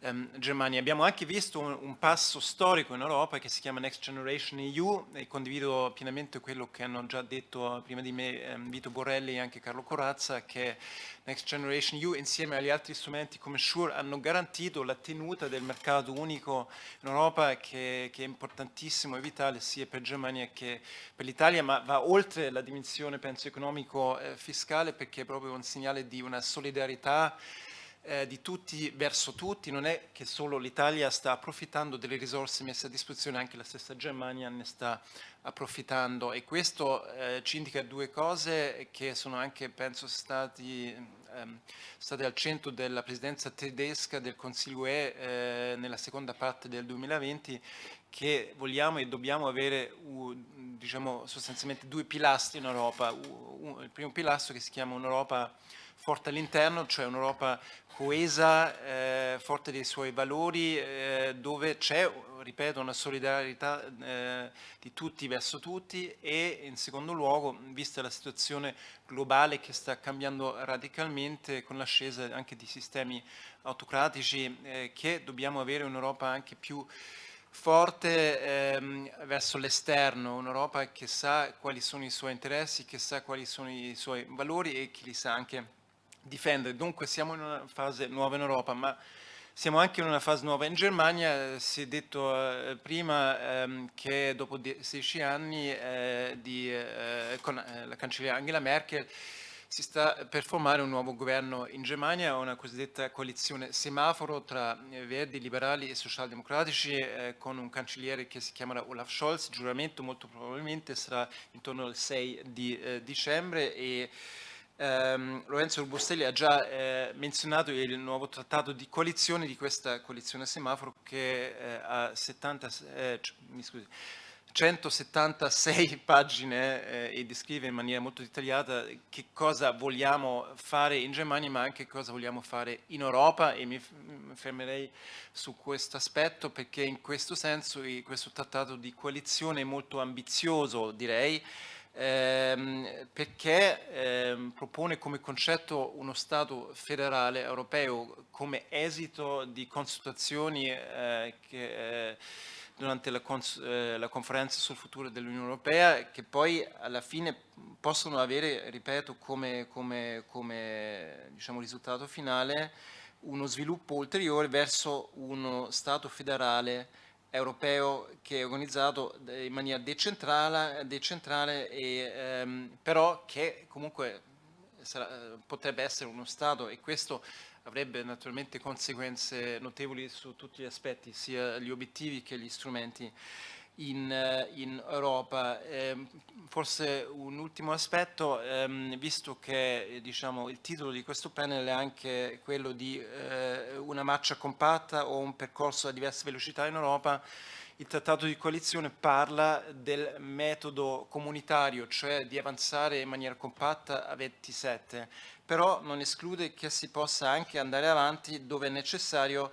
um, Germania. Abbiamo anche visto un, un, passo storico in Europa che si chiama Next Generation EU e condivido pienamente quello che hanno già detto prima di me um, Vito Borrelli e anche Carlo Corazza che Next Generation EU insieme agli altri strumenti come SURE hanno garantito la tenuta del mercato unico in Europa che, che è importantissimo e vitale sia per Germania che per l'Italia ma va oltre la dimensione penso economico-fiscale eh, perché è proprio un segnale di una solidarietà eh, di tutti verso tutti, non è che solo l'Italia sta approfittando delle risorse messe a disposizione, anche la stessa Germania ne sta approfittando. E questo eh, ci indica due cose che sono anche, penso, stati, ehm, state al centro della presidenza tedesca del Consiglio UE eh, nella seconda parte del 2020 che vogliamo e dobbiamo avere diciamo, sostanzialmente due pilastri in Europa, il primo pilastro che si chiama un'Europa forte all'interno, cioè un'Europa coesa, eh, forte dei suoi valori, eh, dove c'è, ripeto, una solidarietà eh, di tutti verso tutti e in secondo luogo, vista la situazione globale che sta cambiando radicalmente con l'ascesa anche di sistemi autocratici, eh, che dobbiamo avere un'Europa anche più forte ehm, verso l'esterno, un'Europa che sa quali sono i suoi interessi, che sa quali sono i suoi valori e che li sa anche difendere. Dunque siamo in una fase nuova in Europa, ma siamo anche in una fase nuova in Germania, si è detto eh, prima ehm, che dopo 16 anni eh, di, eh, con eh, la cancelliera Angela Merkel si sta per formare un nuovo governo in Germania, una cosiddetta coalizione semaforo tra eh, verdi, liberali e socialdemocratici eh, con un cancelliere che si chiamerà Olaf Scholz, il giuramento molto probabilmente sarà intorno al 6 di dicembre e Um, Lorenzo Rubostelli ha già eh, menzionato il nuovo trattato di coalizione di questa coalizione semaforo che eh, ha 70, eh, scusi, 176 pagine eh, e descrive in maniera molto dettagliata che cosa vogliamo fare in Germania ma anche cosa vogliamo fare in Europa e mi, mi fermerei su questo aspetto perché in questo senso questo trattato di coalizione è molto ambizioso direi ehm, perché ehm, propone come concetto uno Stato federale europeo come esito di consultazioni eh, che, eh, durante la, eh, la, conferenza sul futuro dell'Unione Europea che poi alla fine possono avere, ripeto, come, come, come diciamo, risultato finale uno sviluppo ulteriore verso uno Stato federale europeo che è organizzato in maniera decentrale, decentrale e, ehm, però che comunque sarà, potrebbe essere uno Stato e questo avrebbe naturalmente conseguenze notevoli su tutti gli aspetti, sia gli obiettivi che gli strumenti in, eh, in Europa. Eh, forse un ultimo aspetto, ehm, visto che diciamo, il titolo di questo panel è anche quello di eh, una marcia compatta o un percorso a diverse velocità in Europa, il trattato di coalizione parla del metodo comunitario, cioè di avanzare in maniera compatta a 27, però non esclude che si possa anche andare avanti dove è necessario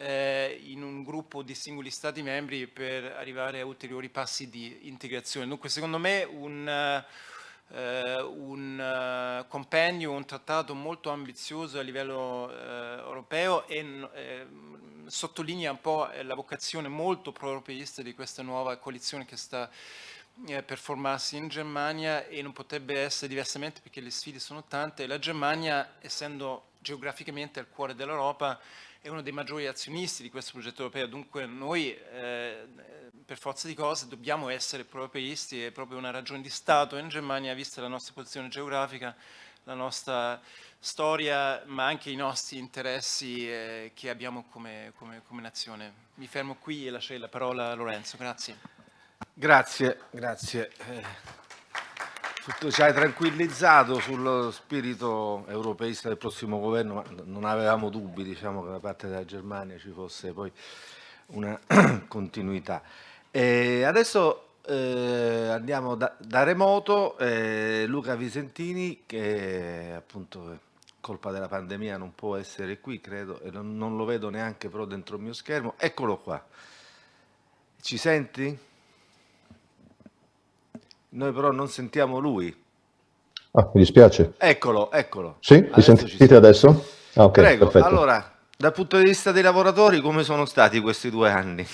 eh, in un gruppo di singoli Stati membri per arrivare a ulteriori passi di integrazione. Dunque secondo me un, eh, un uh, compendio, un trattato molto ambizioso a livello eh, europeo e eh, sottolinea un po' la vocazione molto pro-europeista di questa nuova coalizione che sta eh, per formarsi in Germania e non potrebbe essere diversamente perché le sfide sono tante. La Germania, essendo geograficamente al cuore dell'Europa, è uno dei maggiori azionisti di questo progetto europeo, dunque noi eh, per forza di cose dobbiamo essere europeisti, è proprio una ragione di Stato in Germania, vista la nostra posizione geografica, la nostra storia, ma anche i nostri interessi eh, che abbiamo come, come, come nazione. Mi fermo qui e lascio la parola a Lorenzo, grazie. Grazie, grazie. Ci hai tranquillizzato sullo spirito europeista del prossimo governo, ma non avevamo dubbi diciamo, che da parte della Germania ci fosse poi una continuità. E adesso eh, andiamo da, da remoto, eh, Luca Visentini che appunto colpa della pandemia non può essere qui credo e non, non lo vedo neanche però dentro il mio schermo, eccolo qua. Ci senti? Noi però non sentiamo lui. Ah, mi dispiace. Eccolo, eccolo. Sì, adesso mi sentite adesso? Ah, okay, Prego, perfetto. allora, dal punto di vista dei lavoratori, come sono stati questi due anni?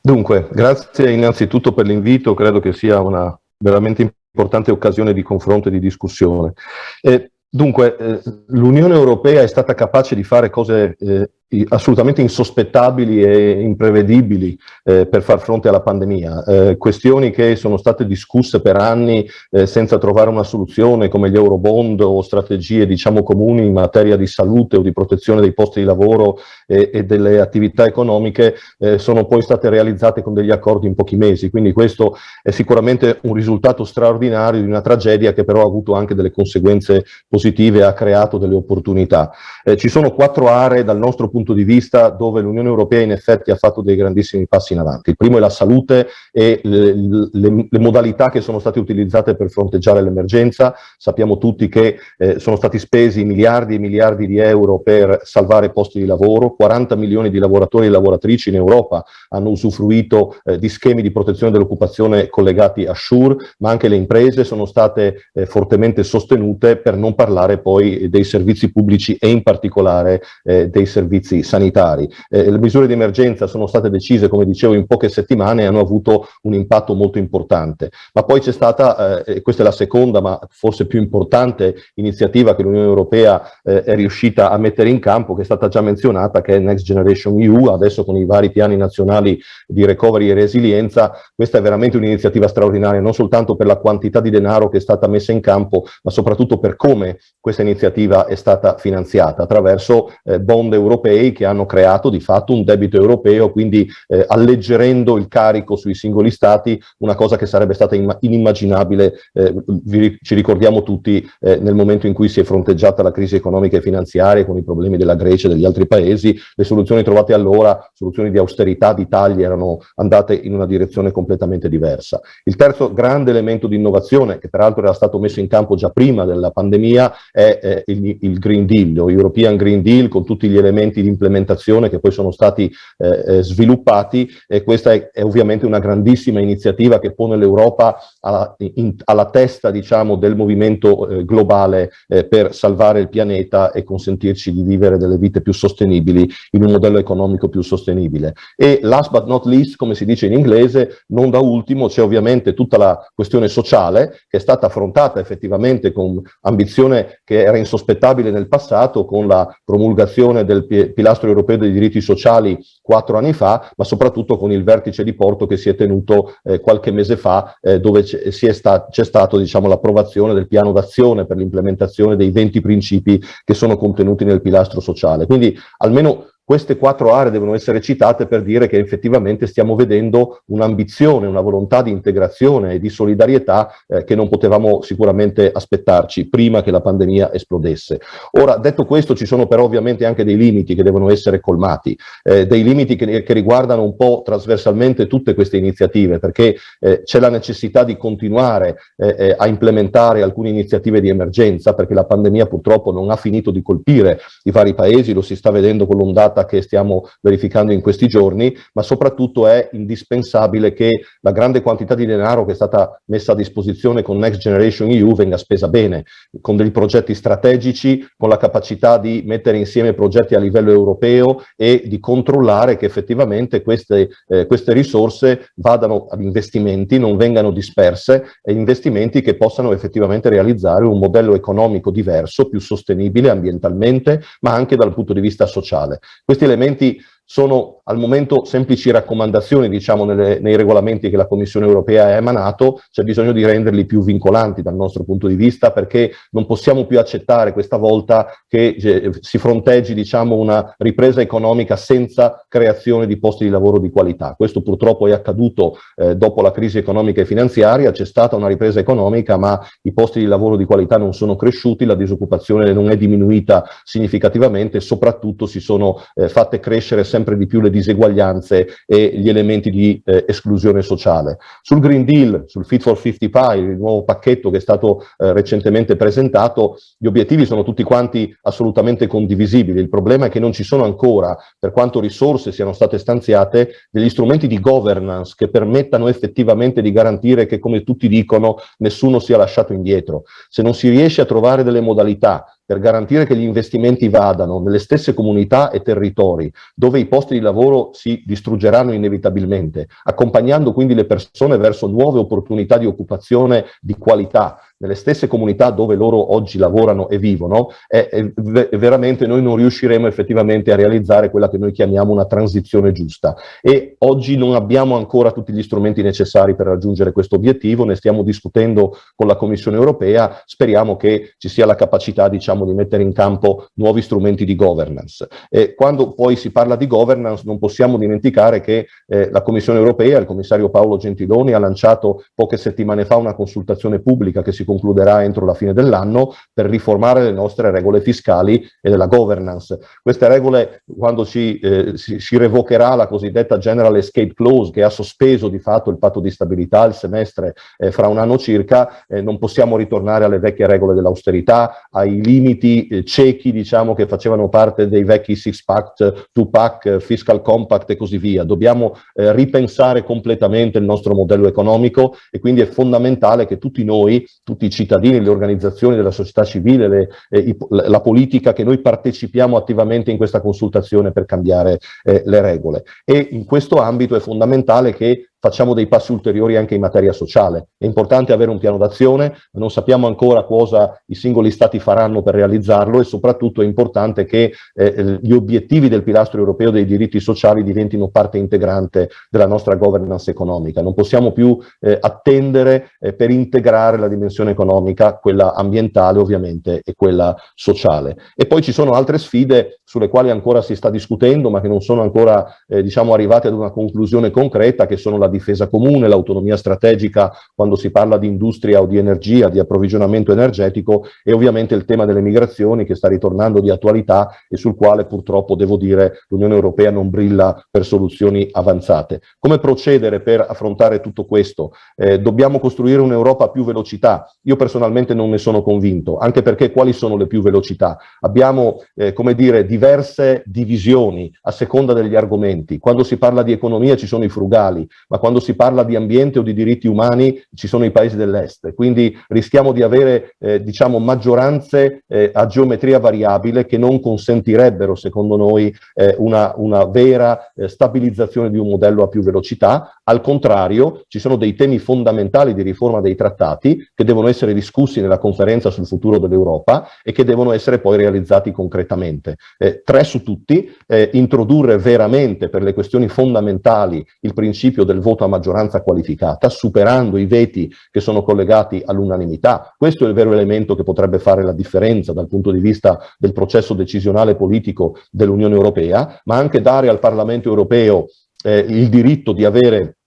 Dunque, grazie innanzitutto per l'invito, credo che sia una veramente importante occasione di confronto e di discussione. Eh, dunque, eh, l'Unione Europea è stata capace di fare cose eh, assolutamente insospettabili e imprevedibili eh, per far fronte alla pandemia, eh, questioni che sono state discusse per anni eh, senza trovare una soluzione come gli eurobond o strategie diciamo comuni in materia di salute o di protezione dei posti di lavoro e delle attività economiche eh, sono poi state realizzate con degli accordi in pochi mesi, quindi questo è sicuramente un risultato straordinario di una tragedia che però ha avuto anche delle conseguenze positive e ha creato delle opportunità. Eh, ci sono quattro aree dal nostro punto punto di vista dove l'Unione Europea in effetti ha fatto dei grandissimi passi in avanti. Il primo è la salute e le, le, le modalità che sono state utilizzate per fronteggiare l'emergenza. Sappiamo tutti che eh, sono stati spesi miliardi e miliardi di euro per salvare posti di lavoro, 40 milioni di lavoratori e lavoratrici in Europa hanno usufruito eh, di schemi di protezione dell'occupazione collegati a SURE, ma anche le imprese sono state eh, fortemente sostenute per non parlare poi dei servizi pubblici e in particolare eh, dei servizi servizi sanitari. Eh, le misure di emergenza sono state decise, come dicevo, in poche settimane e hanno avuto un impatto molto importante. Ma poi c'è stata, eh, questa è la seconda ma forse più importante iniziativa che l'Unione Europea eh, è riuscita a mettere in campo, che è stata già menzionata, che è Next Generation EU, adesso con i vari piani nazionali di recovery e resilienza, questa è veramente un'iniziativa straordinaria, non soltanto per la quantità di denaro che è stata messa in campo, ma soprattutto per come questa iniziativa è stata finanziata, attraverso eh, bond europei che hanno creato di fatto un debito europeo, quindi eh, alleggerendo il carico sui singoli stati, una cosa che sarebbe stata inimmaginabile, eh, vi, ci ricordiamo tutti eh, nel momento in cui si è fronteggiata la crisi economica e finanziaria con i problemi della Grecia e degli altri paesi, le soluzioni trovate allora, soluzioni di austerità, di tagli, erano andate in una direzione completamente diversa. Il terzo grande elemento di innovazione, che peraltro era stato messo in campo già prima della pandemia, è eh, il, il, Green Deal, o European Green Deal, con tutti gli elementi di implementazione che poi sono stati eh, eh sviluppati e questa è, è, ovviamente una grandissima iniziativa che pone l'Europa alla, alla, testa diciamo, del movimento eh, globale eh, per salvare il pianeta e consentirci di vivere delle vite più sostenibili in un modello economico più sostenibile. E last but not least, come si dice in inglese, non da ultimo c'è ovviamente tutta la questione sociale che è stata affrontata effettivamente con ambizione che era insospettabile nel passato con la promulgazione del pilastro europeo dei diritti sociali quattro anni fa, ma soprattutto con il vertice di Porto che si è tenuto eh, qualche mese fa, eh, dove c'è sta, stato diciamo, l'approvazione del piano d'azione per l'implementazione dei 20 principi che sono contenuti nel pilastro sociale. Quindi almeno queste quattro aree devono essere citate per dire che effettivamente stiamo vedendo un'ambizione, una volontà di integrazione e di solidarietà eh, che non potevamo sicuramente aspettarci prima che la pandemia esplodesse. Ora, detto questo, ci sono però ovviamente anche dei limiti che devono essere colmati, eh, dei limiti che, che, riguardano un po' trasversalmente tutte queste iniziative, perché eh, c'è la necessità di continuare eh, eh, a implementare alcune iniziative di emergenza, perché la pandemia purtroppo non ha finito di colpire i vari paesi, lo si sta vedendo con l'ondata portata che stiamo verificando in questi giorni, ma soprattutto è indispensabile che la grande quantità di denaro che è stata messa a disposizione con Next Generation EU venga spesa bene, con dei progetti strategici, con la capacità di mettere insieme progetti a livello europeo e di controllare che effettivamente queste, eh, queste risorse vadano ad investimenti, non vengano disperse, e investimenti che possano effettivamente realizzare un modello economico diverso, più sostenibile ambientalmente, ma anche dal punto di vista sociale. Questi elementi sono al momento semplici raccomandazioni diciamo, nelle, nei regolamenti che la Commissione europea ha emanato, c'è bisogno di renderli più vincolanti dal nostro punto di vista perché non possiamo più accettare questa volta che eh, si fronteggi diciamo, una ripresa economica senza creazione di posti di lavoro di qualità. Questo purtroppo è accaduto eh, dopo la crisi economica e finanziaria, c'è stata una ripresa economica ma i posti di lavoro di qualità non sono cresciuti, la disoccupazione non è diminuita significativamente soprattutto si sono eh, fatte crescere sempre sempre di più le diseguaglianze e gli elementi di eh, esclusione sociale. Sul Green Deal, sul Fit for 55, il nuovo pacchetto che è stato eh, recentemente presentato, gli obiettivi sono tutti quanti assolutamente condivisibili. Il problema è che non ci sono ancora, per quanto risorse siano state stanziate, degli strumenti di governance che permettano effettivamente di garantire che, come tutti dicono, nessuno sia lasciato indietro. Se non si riesce a trovare delle modalità per garantire che gli investimenti vadano nelle stesse comunità e territori dove i posti di lavoro si distruggeranno inevitabilmente, accompagnando quindi le persone verso nuove opportunità di occupazione di qualità, nelle stesse comunità dove loro oggi lavorano e vivono, e, e veramente noi non riusciremo effettivamente a realizzare quella che noi chiamiamo una transizione giusta. E oggi non abbiamo ancora tutti gli strumenti necessari per raggiungere questo obiettivo, ne stiamo discutendo con la Commissione europea, speriamo che ci sia la capacità diciamo, di mettere in campo nuovi strumenti di governance. E quando poi si parla di governance non possiamo dimenticare che eh, la Commissione europea, il commissario Paolo Gentiloni ha lanciato poche settimane fa una consultazione pubblica che si concluderà entro la fine dell'anno per riformare le nostre regole fiscali e della governance. Queste regole, quando si, eh, si, si revocherà la cosiddetta General Escape Clause, che ha sospeso di fatto il patto di stabilità il semestre eh, fra un anno circa, eh, non possiamo ritornare alle vecchie regole dell'austerità, ai limiti eh, ciechi, diciamo, che facevano parte dei vecchi six-pack, two-pack, fiscal compact e così via. Dobbiamo eh, ripensare completamente il nostro modello economico e quindi è fondamentale che tutti noi, tutti tutti i cittadini, le organizzazioni della società civile, le, eh, la politica che noi partecipiamo attivamente in questa consultazione per cambiare eh, le regole. E in questo ambito è fondamentale che facciamo dei passi ulteriori anche in materia sociale. È importante avere un piano d'azione, non sappiamo ancora cosa i singoli stati faranno per realizzarlo e soprattutto è importante che eh, gli obiettivi del pilastro europeo dei diritti sociali diventino parte integrante della nostra governance economica. Non possiamo più eh, attendere eh, per integrare la dimensione economica, quella ambientale ovviamente e quella sociale. E poi ci sono altre sfide sulle quali ancora si sta discutendo ma che non sono ancora eh, diciamo, arrivate ad una conclusione concreta che sono la difesa comune, l'autonomia strategica quando si parla di industria o di energia, di approvvigionamento energetico e ovviamente il tema delle migrazioni che sta ritornando di attualità e sul quale purtroppo devo dire l'Unione Europea non brilla per soluzioni avanzate. Come procedere per affrontare tutto questo? Eh, dobbiamo costruire un'Europa a più velocità. Io personalmente non ne sono convinto, anche perché quali sono le più velocità? Abbiamo, eh, come dire, diverse divisioni a seconda degli argomenti. Quando si parla di economia ci sono i frugali, ma quando si parla di ambiente o di diritti umani ci sono i paesi dell'est, quindi rischiamo di avere eh, diciamo, maggioranze eh, a geometria variabile che non consentirebbero secondo noi eh, una, una, vera eh, stabilizzazione di un modello a più velocità, al contrario ci sono dei temi fondamentali di riforma dei trattati che devono essere discussi nella conferenza sul futuro dell'Europa e che devono essere poi realizzati concretamente. Eh, tre su tutti, eh, introdurre veramente per le questioni fondamentali il principio del voto a maggioranza qualificata, superando i veti che sono collegati all'unanimità. Questo è il vero elemento che potrebbe fare la differenza dal punto di vista del processo decisionale politico dell'Unione Europea, ma anche dare al Parlamento Europeo eh, il diritto di avere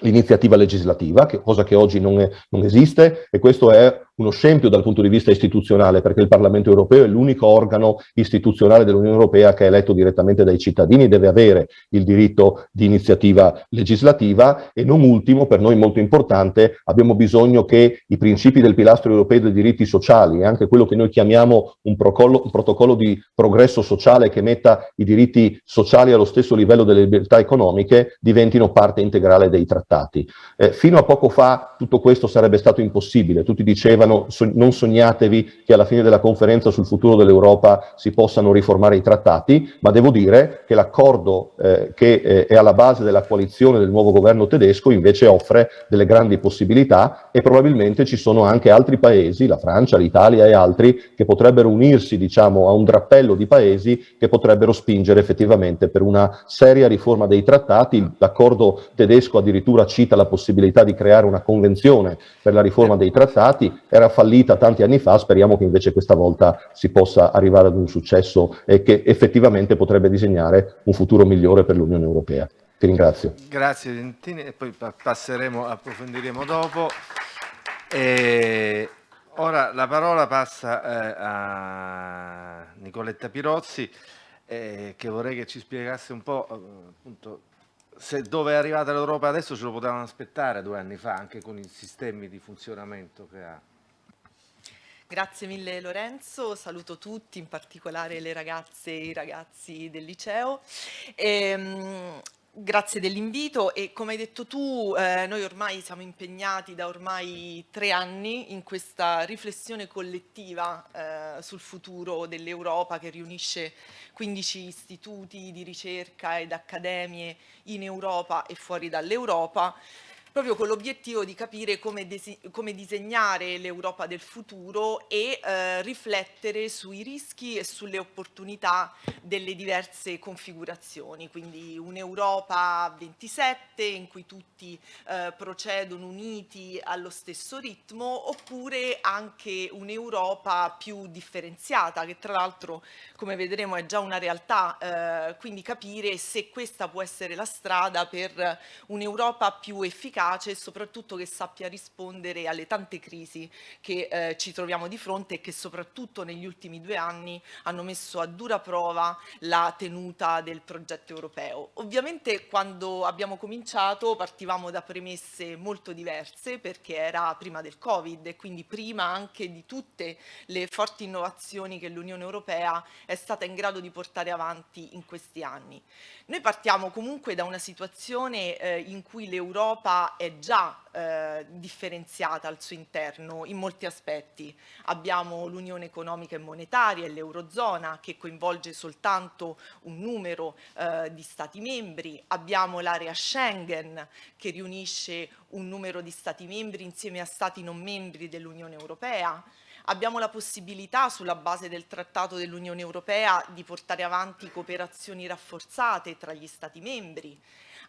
l'iniziativa legislativa, che, cosa che oggi non, è, non, esiste, e questo è uno scempio dal punto di vista istituzionale, perché il Parlamento europeo è l'unico organo istituzionale dell'Unione Europea che è eletto direttamente dai cittadini, deve avere il diritto di iniziativa legislativa e non ultimo, per noi molto importante, abbiamo bisogno che i principi del pilastro europeo dei diritti sociali e anche quello che noi chiamiamo un, procollo, un protocollo di progresso sociale che metta i diritti sociali allo stesso livello delle libertà economiche diventino parte integrale dei trattati. Eh, fino a poco fa tutto questo sarebbe stato impossibile, tutti dicevano dicevano so, non sognatevi che alla fine della conferenza sul futuro dell'Europa si possano riformare i trattati, ma devo dire che l'accordo eh, che eh, è alla base della coalizione del nuovo governo tedesco invece offre delle grandi possibilità e probabilmente ci sono anche altri paesi, la Francia, l'Italia e altri, che potrebbero unirsi diciamo, a un drappello di paesi che potrebbero spingere effettivamente per una seria riforma dei trattati. L'accordo tedesco addirittura cita la possibilità di creare una convenzione per la riforma dei trattati, era fallita tanti anni fa, speriamo che invece questa volta si possa arrivare ad un successo e che effettivamente potrebbe disegnare un futuro migliore per l'Unione Europea. Ti ringrazio. Grazie Dentini e poi passeremo, approfondiremo dopo. E ora la parola passa eh, a Nicoletta Pirozzi eh, che vorrei che ci spiegasse un po' eh, appunto se dove è arrivata l'Europa adesso ce lo potevano aspettare due anni fa anche con i sistemi di funzionamento che ha. Grazie mille Lorenzo, saluto tutti, in particolare le ragazze e i ragazzi del liceo. E, ehm, grazie dell'invito. E come hai detto tu eh, noi ormai siamo impegnati da ormai tre anni in questa riflessione collettiva eh, sul futuro dell'Europa che riunisce 15 istituti di ricerca ed accademie in Europa e fuori dall'Europa proprio con l'obiettivo di capire come, come disegnare l'Europa del futuro e eh, riflettere sui rischi e sulle opportunità delle diverse configurazioni, quindi un'Europa 27 in cui tutti eh, procedono uniti allo stesso ritmo oppure anche un'Europa più differenziata che tra l'altro come vedremo è già una realtà, eh, quindi capire se questa può essere la strada per un'Europa più efficace efficace e soprattutto che sappia rispondere alle tante crisi che eh, ci troviamo di fronte e che soprattutto negli ultimi due anni hanno messo a dura prova la tenuta del progetto europeo. Ovviamente quando abbiamo cominciato partivamo da premesse molto diverse perché era prima del Covid e quindi prima anche di tutte le forti innovazioni che l'Unione Europea è stata in grado di portare avanti in questi anni. Noi partiamo comunque da una situazione eh, in cui l'Europa È già eh, differenziata al suo interno in molti aspetti. Abbiamo l'Unione economica e monetaria e l'Eurozona che coinvolge soltanto un numero eh, di Stati membri, abbiamo l'area Schengen che riunisce un numero di Stati membri insieme a Stati non membri dell'Unione Europea, Abbiamo la possibilità, sulla base del Trattato dell'Unione Europea, di portare avanti cooperazioni rafforzate tra gli Stati membri.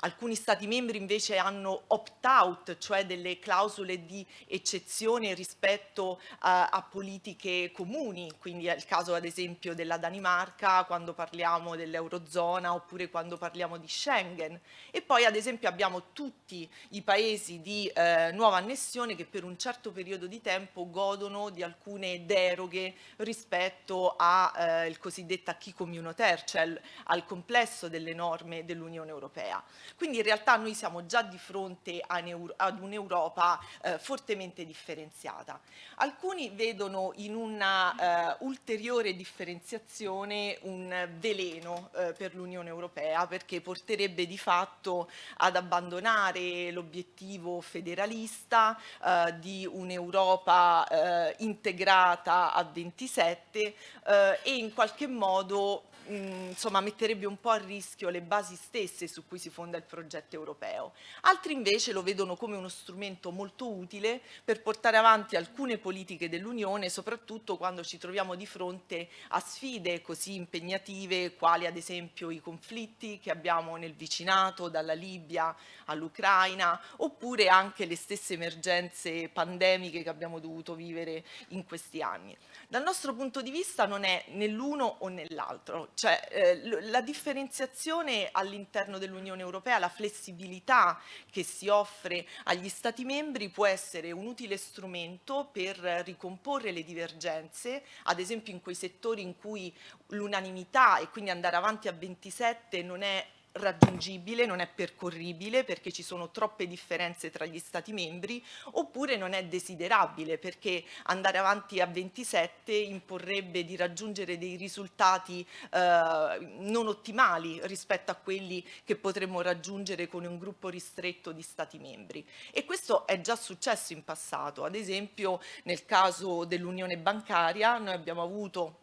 Alcuni Stati membri invece hanno opt-out, cioè delle clausole di eccezione rispetto a, a politiche comuni, quindi è il caso ad esempio della Danimarca quando parliamo dell'Eurozona oppure quando parliamo di Schengen. E poi ad esempio abbiamo tutti i paesi di eh, nuova annessione che per un certo periodo di tempo godono di alcune deroghe rispetto al eh, cosiddetto acquis communautaire, cioè al complesso delle norme dell'Unione Europea. Quindi in realtà noi siamo già di fronte ad un'Europa eh, fortemente differenziata. Alcuni vedono in una eh, ulteriore differenziazione un veleno eh, per l'Unione Europea perché porterebbe di fatto ad abbandonare l'obiettivo federalista eh, di un'Europa eh, integrata a 27 eh, e in qualche modo insomma, metterebbe un po' a rischio le basi stesse su cui si fonda il progetto europeo. Altri invece lo vedono come uno strumento molto utile per portare avanti alcune politiche dell'Unione, soprattutto quando ci troviamo di fronte a sfide così impegnative quali ad esempio i conflitti che abbiamo nel vicinato, dalla Libia all'Ucraina, oppure anche le stesse emergenze pandemiche che abbiamo dovuto vivere in questi anni. Dal nostro punto di vista non è né l'uno o nell'altro, cioè eh, la differenziazione all'interno dell'Unione Europea, la flessibilità che si offre agli Stati membri può essere un utile strumento per ricomporre le divergenze, ad esempio in quei settori in cui l'unanimità e quindi andare avanti a 27 non è raggiungibile, non è percorribile perché ci sono troppe differenze tra gli Stati membri, oppure non è desiderabile perché andare avanti a 27 imporrebbe di raggiungere dei risultati eh, non ottimali rispetto a quelli che potremmo raggiungere con un gruppo ristretto di Stati membri. E questo è già successo in passato, ad esempio nel caso dell'Unione bancaria noi abbiamo avuto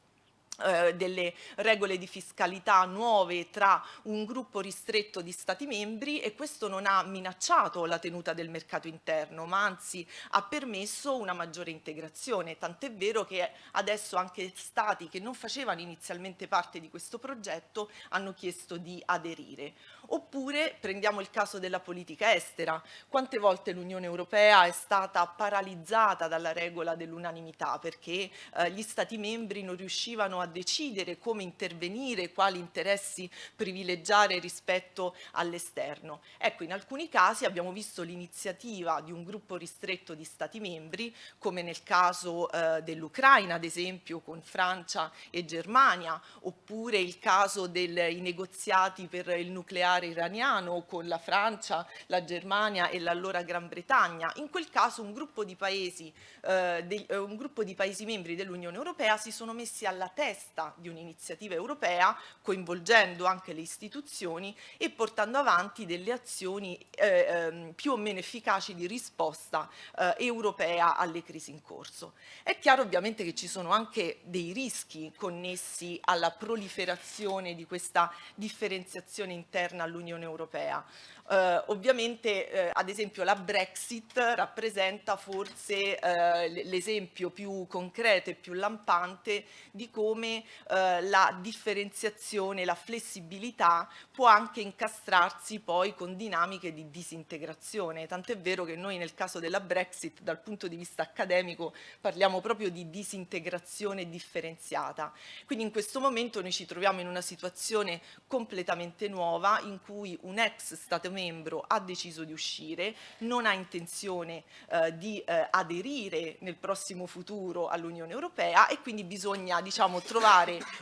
eh, delle regole di fiscalità nuove tra un gruppo ristretto di Stati membri e questo non ha minacciato la tenuta del mercato interno, ma anzi ha permesso una maggiore integrazione, tant'è vero che adesso anche Stati che non facevano inizialmente parte di questo progetto hanno chiesto di aderire. Oppure prendiamo il caso della politica estera. Quante volte l'Unione Europea è stata paralizzata dalla regola dell'unanimità perché eh, gli Stati membri non riuscivano a decidere come intervenire, quali interessi privilegiare rispetto all'esterno. Ecco, in alcuni casi abbiamo visto l'iniziativa di un gruppo ristretto di Stati membri, come nel caso eh, dell'Ucraina, ad esempio, con Francia e Germania, oppure il caso dei negoziati per il nucleare iraniano con la Francia, la Germania e l'allora Gran Bretagna. In quel caso un gruppo di paesi, eh, de, eh, un gruppo di paesi membri dell'Unione Europea si sono messi alla testa testa di un'iniziativa europea, coinvolgendo anche le istituzioni e portando avanti delle azioni eh, ehm, più o meno efficaci di risposta eh, europea alle crisi in corso. È chiaro ovviamente che ci sono anche dei rischi connessi alla proliferazione di questa differenziazione interna all'Unione Europea. Eh, ovviamente eh, ad esempio la Brexit rappresenta forse eh, l'esempio più concreto e più lampante di come eh, la differenziazione, la flessibilità può anche incastrarsi poi con dinamiche di disintegrazione. Tant'è vero che noi nel caso della Brexit dal punto di vista accademico parliamo proprio di disintegrazione differenziata. Quindi in questo momento noi ci troviamo in una situazione completamente nuova in cui un ex Stato membro ha deciso di uscire, non ha intenzione eh, di eh, aderire nel prossimo futuro all'Unione Europea e quindi bisogna diciamo, trovare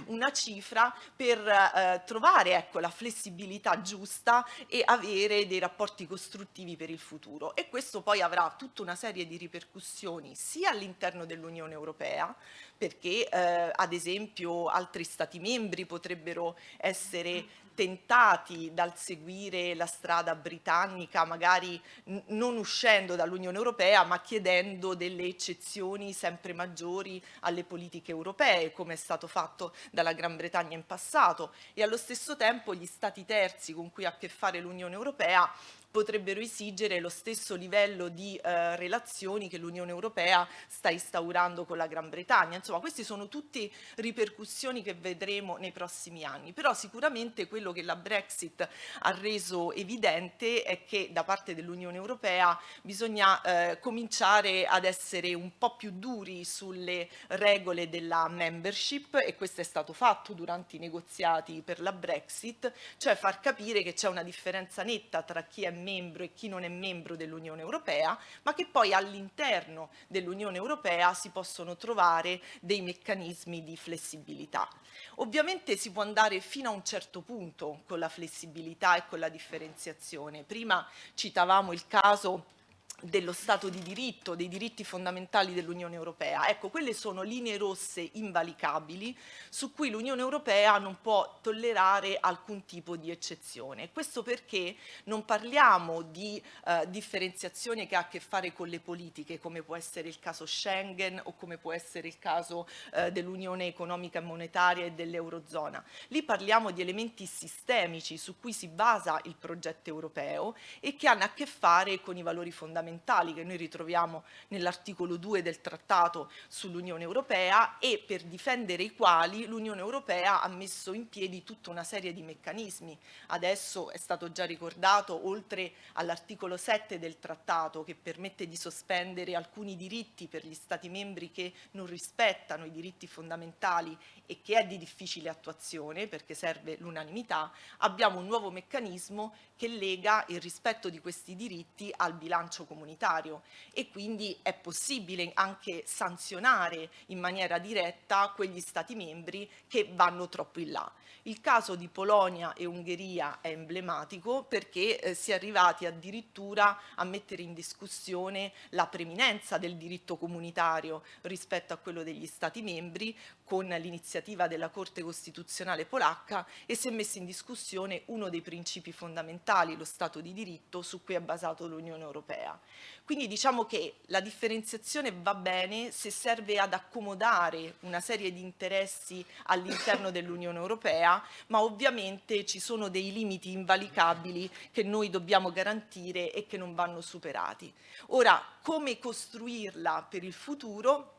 una cifra per eh, trovare ecco, la flessibilità giusta e avere dei rapporti costruttivi per il futuro. E questo poi avrà tutta una serie di ripercussioni sia all'interno dell'Unione Europea, perché eh, ad esempio altri Stati membri potrebbero essere tentati dal seguire la strada britannica, magari non uscendo dall'Unione Europea, ma chiedendo delle eccezioni sempre maggiori alle politiche europee, come è stato fatto dalla Gran Bretagna in passato, e allo stesso tempo gli Stati terzi con cui ha a che fare l'Unione Europea potrebbero esigere lo stesso livello di eh, relazioni che l'Unione Europea sta instaurando con la Gran Bretagna. Insomma, queste sono tutte ripercussioni che vedremo nei prossimi anni, però sicuramente quello che la Brexit ha reso evidente è che da parte dell'Unione Europea bisogna eh, cominciare ad essere un po' più duri sulle regole della membership e questo è stato fatto durante i negoziati per la Brexit, cioè far capire che c'è una differenza netta tra chi è membro e chi non è membro dell'Unione Europea, ma che poi all'interno dell'Unione Europea si possono trovare dei meccanismi di flessibilità. Ovviamente si può andare fino a un certo punto con la flessibilità e con la differenziazione. Prima citavamo il caso dello Stato di diritto, dei diritti fondamentali dell'Unione Europea. Ecco, quelle sono linee rosse invalicabili su cui l'Unione Europea non può tollerare alcun tipo di eccezione. Questo perché non parliamo di eh, differenziazione che ha a che fare con le politiche, come può essere il caso Schengen o come può essere il caso eh, dell'Unione Economica e Monetaria e dell'Eurozona. Lì parliamo di elementi sistemici su cui si basa il progetto europeo e che hanno a che fare con i valori fondamentali fondamentali che noi ritroviamo nell'articolo 2 del trattato sull'Unione Europea e per difendere i quali l'Unione Europea ha messo in piedi tutta una serie di meccanismi. Adesso è stato già ricordato, oltre all'articolo 7 del trattato che permette di sospendere alcuni diritti per gli Stati membri che non rispettano i diritti fondamentali e che è di difficile attuazione perché serve l'unanimità, abbiamo un nuovo meccanismo che lega il rispetto di questi diritti al bilancio comunitario e quindi è possibile anche sanzionare in maniera diretta quegli Stati membri che vanno troppo in là. Il caso di Polonia e Ungheria è emblematico perché eh, si è arrivati addirittura a mettere in discussione la preminenza del diritto comunitario rispetto a quello degli Stati membri con l'iniziativa della Corte Costituzionale polacca e si è messo in discussione uno dei principi fondamentali, lo Stato di diritto, su cui è basato l'Unione Europea. Quindi diciamo che la differenziazione va bene se serve ad accomodare una serie di interessi all'interno dell'Unione Europea, ma ovviamente ci sono dei limiti invalicabili che noi dobbiamo garantire e che non vanno superati. Ora, come costruirla per il futuro?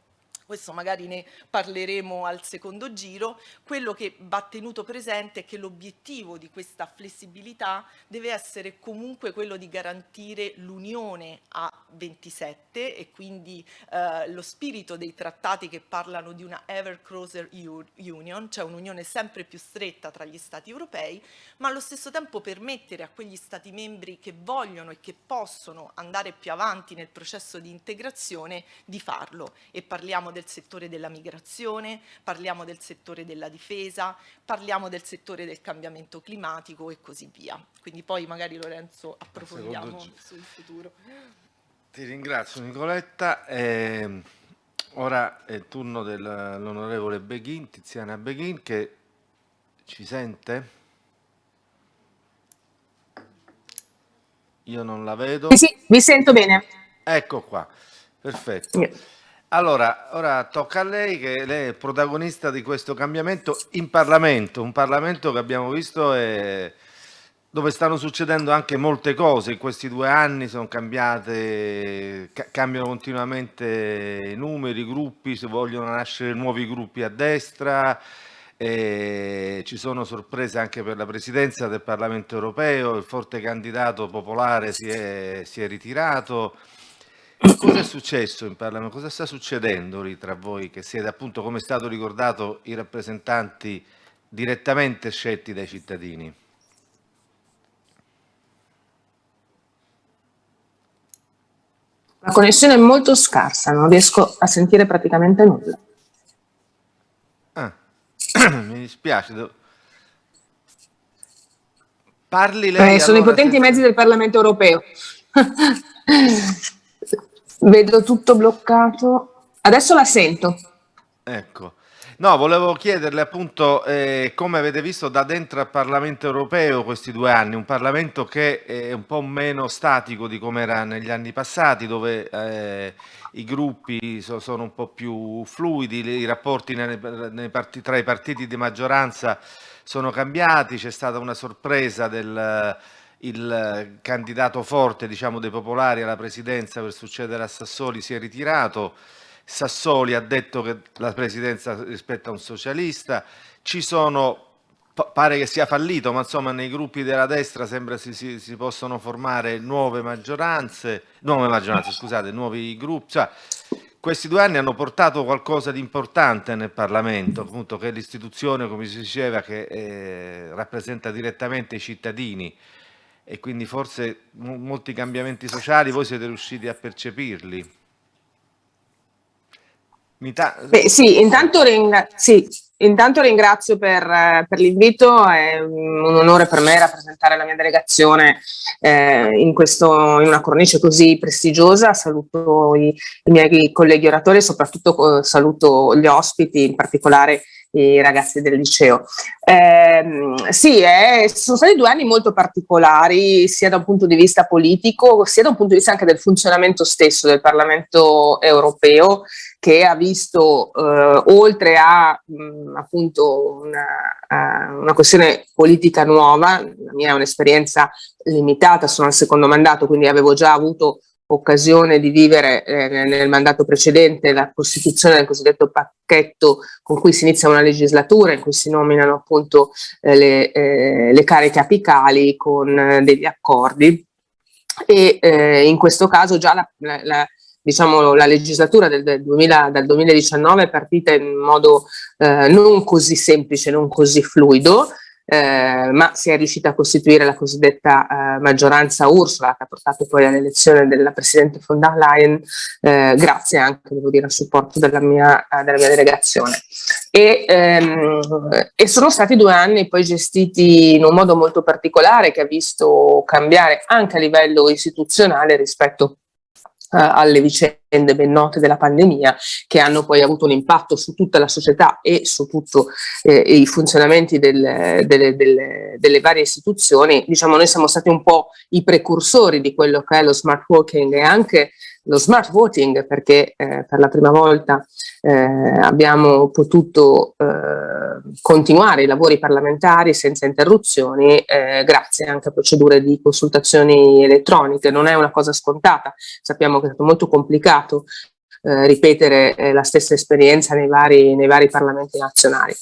Questo magari ne parleremo al secondo giro, quello che va tenuto presente è che l'obiettivo di questa flessibilità deve essere comunque quello di garantire l'unione a 27 e quindi eh, lo spirito dei trattati che parlano di una ever closer union, cioè un'unione sempre più stretta tra gli stati europei, ma allo stesso tempo permettere a quegli stati membri che vogliono e che possono andare più avanti nel processo di integrazione di farlo. E parliamo del settore della migrazione, parliamo del settore della difesa, parliamo del settore del cambiamento climatico e così via. Quindi poi magari Lorenzo approfondiamo sul futuro. Ti ringrazio Nicoletta. Eh, ora è il turno dell'onorevole Beghin, Tiziana Beghin, che ci sente? Io non la vedo. Sì, sì, vi sento bene. Ecco qua, perfetto. Allora, ora tocca a lei che lei è protagonista di questo cambiamento in Parlamento, un Parlamento che abbiamo visto è dove stanno succedendo anche molte cose. In questi due anni, sono cambiate, cambiano continuamente i numeri, i gruppi, si vogliono nascere nuovi gruppi a destra, e ci sono sorprese anche per la presidenza del Parlamento europeo, il forte candidato popolare si è, si è ritirato, Cosa è successo in Parlamento? Cosa sta succedendo lì tra voi che siete appunto, come è stato ricordato, i rappresentanti direttamente scelti dai cittadini? La connessione è molto scarsa, non riesco a sentire praticamente nulla. Ah, mi dispiace. Parli lei. Eh, sono allora, i potenti se... mezzi del Parlamento europeo. Vedo tutto bloccato. Adesso la sento. Ecco. No, volevo chiederle appunto eh, come avete visto da dentro al Parlamento europeo questi due anni, un Parlamento che è un po' meno statico di come era negli anni passati, dove eh, i gruppi so, sono un po' più fluidi, i rapporti nei, nei partiti, tra i partiti di maggioranza sono cambiati, c'è stata una sorpresa del il candidato forte diciamo, dei popolari alla presidenza per succedere a Sassoli si è ritirato, Sassoli ha detto che la presidenza rispetta un socialista, ci sono, pare che sia fallito, ma insomma nei gruppi della destra sembra si, si, si possono formare nuove maggioranze, nuove maggioranze, scusate, nuovi gruppi, cioè, questi due anni hanno portato qualcosa di importante nel Parlamento, appunto che è l'istituzione, come si diceva, che eh, rappresenta direttamente i cittadini e quindi forse molti cambiamenti sociali voi siete riusciti a percepirli. Beh, sì, intanto, sì, intanto ringrazio per, per l'invito, è un onore per me rappresentare la mia delegazione eh, in, questo, in, una cornice così prestigiosa, saluto i, i miei colleghi oratori e soprattutto eh, saluto gli ospiti, in particolare i ragazzi del liceo. Eh, sì, eh, sono stati due anni molto particolari, sia da un punto di vista politico, sia da un punto di vista anche del funzionamento stesso del Parlamento europeo, che ha visto, eh, oltre a mh, appunto una, uh, una, questione politica nuova, la mia è un'esperienza limitata, sono al secondo mandato, quindi avevo già avuto occasione di vivere eh, nel mandato precedente la costituzione del cosiddetto pacchetto con cui si inizia una legislatura in cui si nominano appunto eh, le, eh, le, cariche apicali con eh, degli accordi. E eh, in questo caso già la, la, la diciamo, la legislatura del, del, 2000, dal 2019 è partita in modo eh, non così semplice, non così fluido, eh, ma si è riuscita a costituire la cosiddetta eh, maggioranza Ursula che ha portato poi all'elezione della Presidente von der Leyen eh, grazie anche devo dire, al supporto della mia, eh, della mia delegazione. E, ehm, e, sono stati due anni poi gestiti in un modo molto particolare che ha visto cambiare anche a livello istituzionale rispetto alle vicende ben note della pandemia che hanno poi avuto un impatto su tutta la società e su tutti eh, i funzionamenti del, delle, delle, delle, varie istituzioni, diciamo noi siamo stati un po' i precursori di quello che è lo smart working e anche lo smart voting perché eh, per la prima volta eh, abbiamo potuto eh, continuare i lavori parlamentari senza interruzioni eh, grazie anche a procedure di consultazioni elettroniche. Non è una cosa scontata, sappiamo che è stato molto complicato eh, ripetere eh, la stessa esperienza nei vari, nei vari parlamenti nazionali.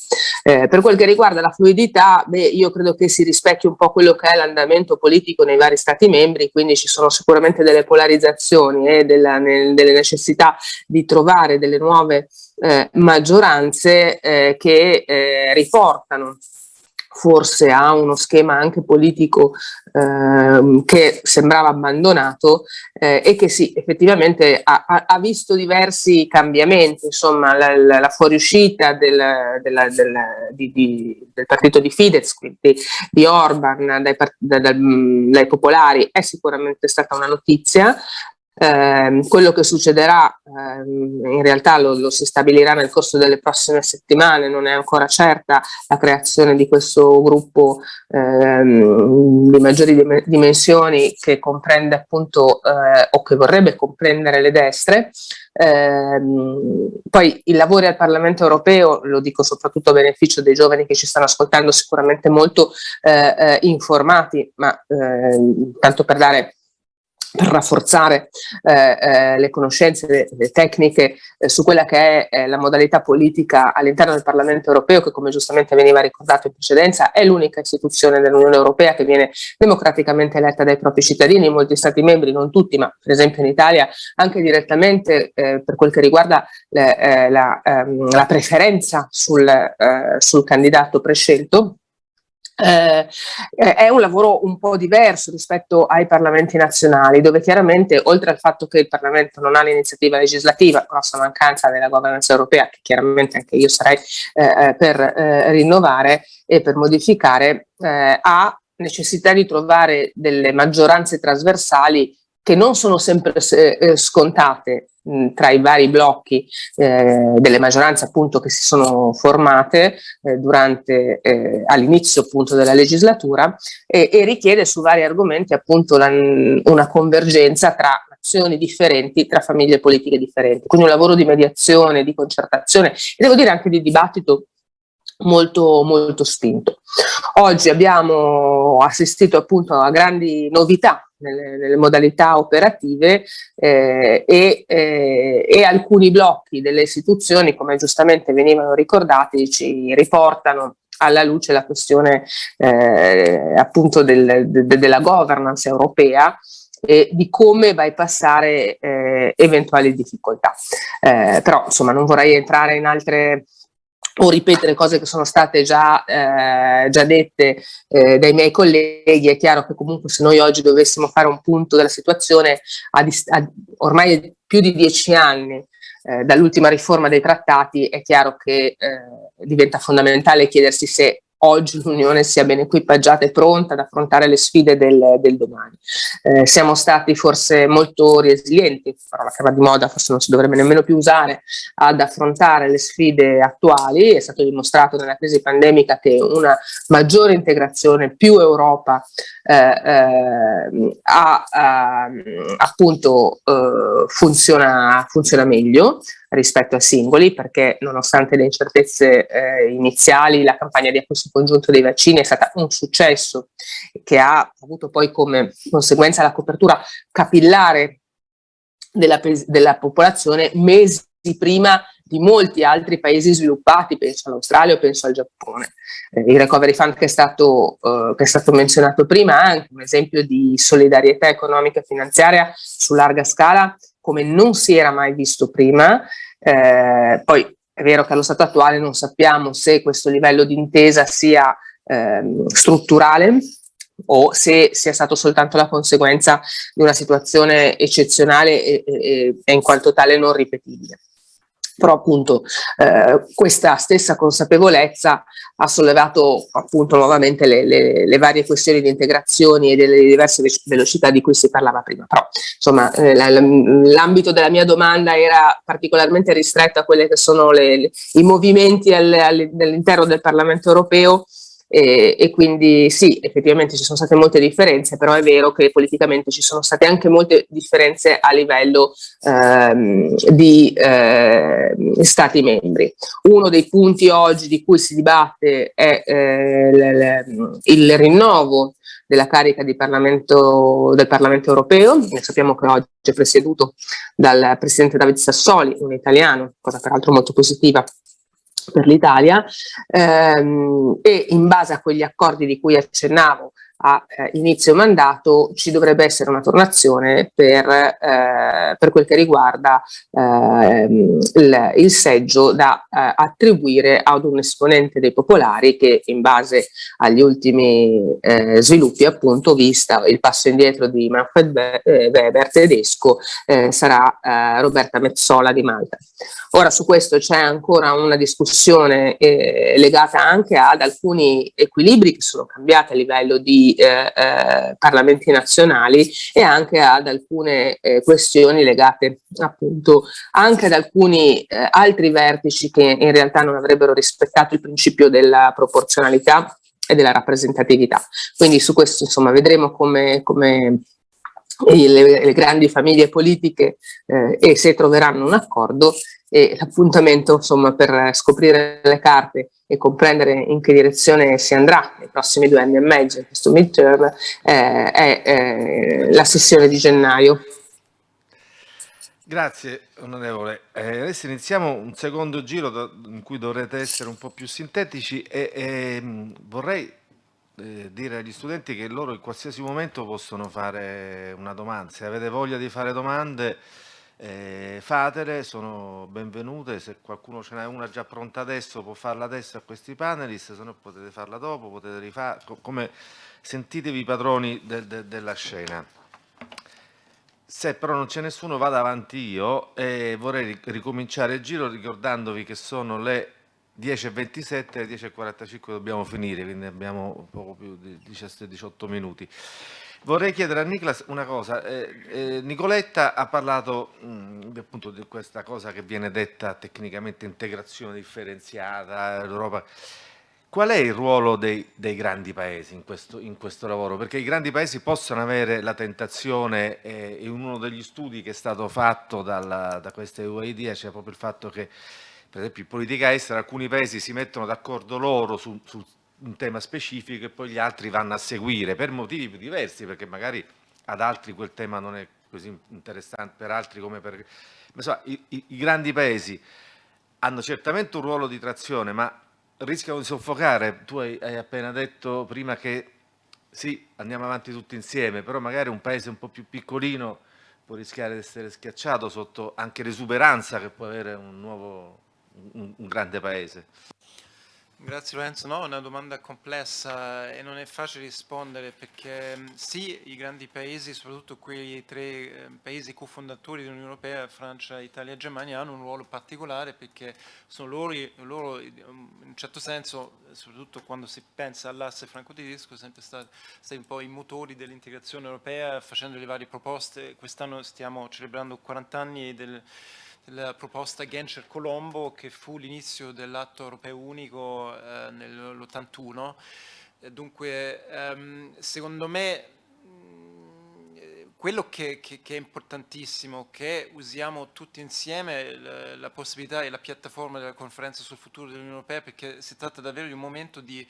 Eh, per quel che riguarda la fluidità, beh, io credo che si rispecchi un po' quello che è l'andamento politico nei vari stati membri, quindi ci sono sicuramente delle polarizzazioni e della, nel, delle necessità di trovare delle nuove eh, maggioranze eh, che eh, riportano forse a uno schema anche politico eh, che sembrava abbandonato eh, e che sì, effettivamente ha, ha, visto diversi cambiamenti, insomma la, la, la fuoriuscita del, della, del, di, di, del, partito di Fidesz, quindi di Orban dai, dai, dai popolari è sicuramente stata una notizia, eh, quello che succederà eh, in realtà lo, lo, si stabilirà nel corso delle prossime settimane, non è ancora certa la creazione di questo gruppo eh, di maggiori dimensioni che comprende appunto eh, o che vorrebbe comprendere le destre. Ehm, poi i lavori al Parlamento europeo, lo dico soprattutto a beneficio dei giovani che ci stanno ascoltando, sicuramente molto eh, eh, informati, ma ehm, tanto per dare per rafforzare eh, eh, le conoscenze le, le tecniche eh, su quella che è la modalità politica all'interno del Parlamento europeo che come giustamente veniva ricordato in precedenza è l'unica istituzione dell'Unione Europea che viene democraticamente eletta dai propri cittadini. In molti stati membri, non tutti ma per esempio in Italia anche direttamente eh, per quel che riguarda le, eh, la, ehm, la, preferenza sul, eh, sul candidato prescelto eh, è un lavoro un po' diverso rispetto ai parlamenti nazionali, dove chiaramente, oltre al fatto che il Parlamento non ha l'iniziativa legislativa, grossa mancanza della governance europea, che chiaramente anche io sarei eh, eh per eh, rinnovare e per modificare, eh, ha necessità di trovare delle maggioranze trasversali che non sono sempre eh, scontate mh, tra i vari blocchi eh, delle maggioranze appunto che si sono formate eh, durante eh, all'inizio appunto della legislatura e, e, richiede su vari argomenti appunto la, una convergenza tra azioni differenti tra famiglie politiche differenti quindi un lavoro di mediazione, di concertazione e devo dire anche di dibattito molto, molto spinto. Oggi abbiamo assistito appunto a grandi novità nelle, nelle modalità operative eh, e, eh, e, alcuni blocchi delle istituzioni, come giustamente venivano ricordati, ci riportano alla luce la questione eh, appunto del, de, della governance europea e di come bypassare eh, eventuali difficoltà. Eh, però insomma non vorrei entrare in altre o ripetere cose che sono state già, eh, già dette eh, dai miei colleghi, è chiaro che comunque se noi oggi dovessimo fare un punto della situazione a, a ormai più di dieci anni eh, dall'ultima riforma dei trattati, è chiaro che eh, diventa fondamentale chiedersi se oggi l'Unione sia ben equipaggiata e pronta ad affrontare le sfide del, del domani. Eh, siamo stati forse molto resilienti, parola che va di moda, forse non si dovrebbe nemmeno più usare, ad affrontare le sfide attuali, è stato dimostrato nella crisi pandemica che una maggiore integrazione, più Europa, eh, eh, ha, appunto eh, funziona, funziona meglio, rispetto a singoli perché nonostante le incertezze eh, iniziali la campagna di acquisto congiunto dei vaccini è stata un successo che ha avuto poi come conseguenza la copertura capillare della, della popolazione mesi prima di molti altri paesi sviluppati, penso all'Australia o penso al Giappone. Eh, il Recovery Fund che è, stato, eh, che è stato menzionato prima è anche un esempio di solidarietà economica e finanziaria su larga scala come non si era mai visto prima eh, poi è vero che allo stato attuale non sappiamo se questo livello di intesa sia ehm, strutturale o se sia stato soltanto la conseguenza di una situazione eccezionale e, e, e in quanto tale non ripetibile però appunto eh, questa stessa consapevolezza ha sollevato appunto nuovamente le, le, le, varie questioni di integrazioni e delle diverse velocità di cui si parlava prima, però insomma eh, l'ambito della mia domanda era particolarmente ristretto a quelli che sono le, i movimenti all'interno del Parlamento europeo e, e, quindi sì, effettivamente ci sono state molte differenze, però è vero che politicamente ci sono state anche molte differenze a livello ehm, di eh, Stati membri. Uno dei punti oggi di cui si dibatte è eh, il rinnovo della carica Parlamento, del Parlamento europeo, ne sappiamo che oggi è presieduto dal Presidente David Sassoli, un italiano, cosa peraltro molto positiva per l'Italia ehm, e in base a quegli accordi di cui accennavo a eh, inizio mandato ci dovrebbe essere una tornazione per, eh, per quel che riguarda eh, il, il, seggio da eh, attribuire ad un esponente dei popolari che in base agli ultimi eh, sviluppi appunto vista il passo indietro di Manfred eh, Weber tedesco sarà Roberta Mezzola di Malta. Ora su questo c'è ancora una discussione legata anche ad alcuni equilibri che sono cambiati a livello di eh, eh, parlamenti nazionali e anche ad alcune eh, questioni legate appunto anche ad alcuni eh, altri vertici che in realtà non avrebbero rispettato il principio della proporzionalità e della rappresentatività. Quindi su questo insomma vedremo come, come le, le, grandi famiglie politiche eh, e se troveranno un accordo e l'appuntamento insomma per scoprire le carte e comprendere in che direzione si andrà nei prossimi due anni e mezzo questo midterm eh, è eh, la sessione di gennaio. Grazie onorevole. Eh, adesso iniziamo un secondo giro da, in cui dovrete essere un po' più sintetici e, e vorrei eh, dire agli studenti che loro in qualsiasi momento possono fare una domanda. Se avete voglia di fare domande eh, fatele, sono benvenute, se qualcuno ce n'è una già pronta adesso può farla adesso a questi panelist, se no potete farla dopo, potete rifare, come sentitevi padroni de, de, della scena. Se però non c'è nessuno vado avanti io e vorrei ricominciare il giro ricordandovi che sono le 10.27 alle 10.45 dobbiamo finire, quindi abbiamo poco più di 17-18 minuti. Vorrei chiedere a Niklas una cosa. Eh, eh, Nicoletta ha parlato mh, appunto di questa cosa che viene detta tecnicamente integrazione differenziata, l'Europa. Qual è il ruolo dei, dei grandi paesi in questo, in questo, lavoro? Perché i grandi paesi possono avere la tentazione, eh, in uno degli studi che è stato fatto dalla, da questa UID c'è proprio il fatto che, per esempio, in politica estera alcuni paesi si mettono d'accordo loro su, su un tema specifico e poi gli altri vanno a seguire per motivi diversi, perché magari ad altri quel tema non è così interessante, per altri come per... Insomma, i, i, i grandi paesi hanno certamente un ruolo di trazione, ma rischiano di soffocare. Tu hai, hai, appena detto prima che sì, andiamo avanti tutti insieme, però magari un paese un po' più piccolino può rischiare di essere schiacciato sotto anche l'esuberanza che può avere un nuovo, un, un grande paese. Grazie Lorenzo, no, è una domanda complessa e non è facile rispondere perché mm, sì, i grandi paesi, soprattutto quei tre eh, paesi cofondatori dell'Unione Europea, Francia, Italia e Germania, hanno un ruolo particolare perché sono loro, loro in un certo senso, soprattutto quando si pensa all'asse franco-tedesco, sempre stati, stati un po' i motori dell'integrazione europea facendo le varie proposte. Quest'anno stiamo celebrando 40 anni del la proposta Genscher-Colombo che fu l'inizio dell'atto europeo unico eh, nell'81. Dunque, ehm, secondo me, mh, quello che, che, che, è importantissimo, che usiamo tutti insieme la, la possibilità e la piattaforma della conferenza sul futuro dell'Unione Europea, perché si tratta davvero di un momento di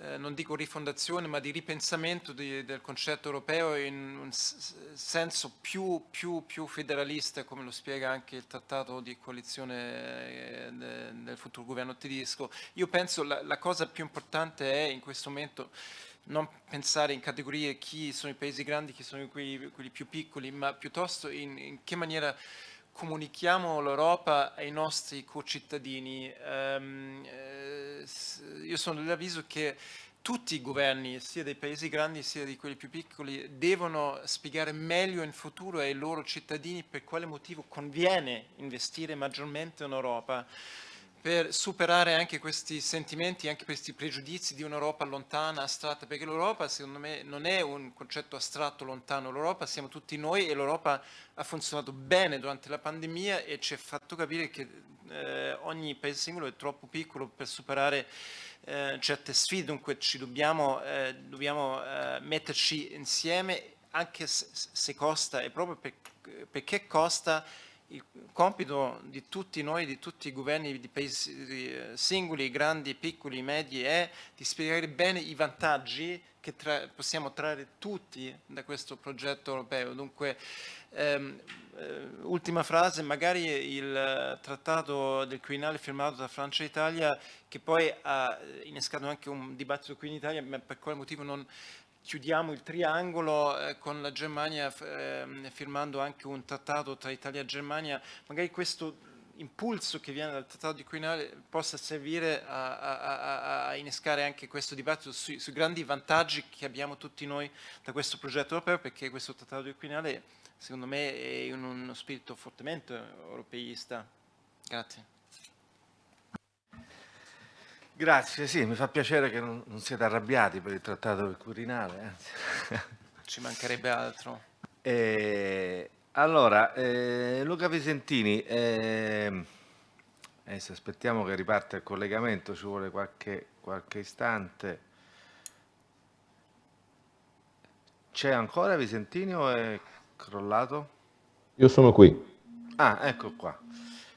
eh, non dico rifondazione, ma di ripensamento di, del concetto europeo in un senso più, più, più, federalista, come lo spiega anche il trattato di coalizione eh, del futuro governo tedesco. Io penso la, la cosa più importante è in questo momento non pensare in categorie chi sono i paesi grandi, chi sono quelli, quelli più piccoli, ma piuttosto in, in che maniera comunichiamo l'Europa ai nostri concittadini. Um, eh, io sono dell'avviso che tutti i governi, sia dei paesi grandi sia di quelli più piccoli, devono spiegare meglio in futuro ai loro cittadini per quale motivo conviene investire maggiormente in Europa per superare anche questi sentimenti, anche questi pregiudizi di un'Europa lontana, astratta, perché l'Europa secondo me non è un concetto astratto lontano, l'Europa siamo tutti noi e l'Europa ha funzionato bene durante la pandemia e ci ha fatto capire che eh, ogni paese singolo è troppo piccolo per superare eh, certe sfide, dunque ci dobbiamo, eh, dobbiamo eh, metterci insieme anche se, se costa e proprio per, perché costa il compito di tutti noi, di tutti i governi di paesi eh, singoli, grandi, piccoli, medi, è di spiegare bene i vantaggi che tra, possiamo trarre tutti da questo progetto europeo. Dunque, ehm, eh, ultima frase, magari il trattato del Quirinale firmato da Francia e Italia, che poi ha innescato anche un dibattito qui in Italia, ma per quale motivo non chiudiamo il triangolo eh, con la Germania eh, firmando anche un trattato tra Italia e Germania, magari questo impulso che viene dal trattato di Quirinale possa servire a, a, a, innescare anche questo dibattito sui, sui, grandi vantaggi che abbiamo tutti noi da questo progetto europeo perché questo trattato di Quirinale secondo me è in uno spirito fortemente europeista. Grazie. Grazie, sì, mi fa piacere che non, non siete arrabbiati per il trattato del Quirinale. Anzi. Ci mancherebbe altro. Eh, allora, eh, Luca Visentini, eh, adesso aspettiamo che riparte il collegamento, ci vuole qualche, qualche istante. C'è ancora Visentini o è crollato? Io sono qui. Ah, ecco qua.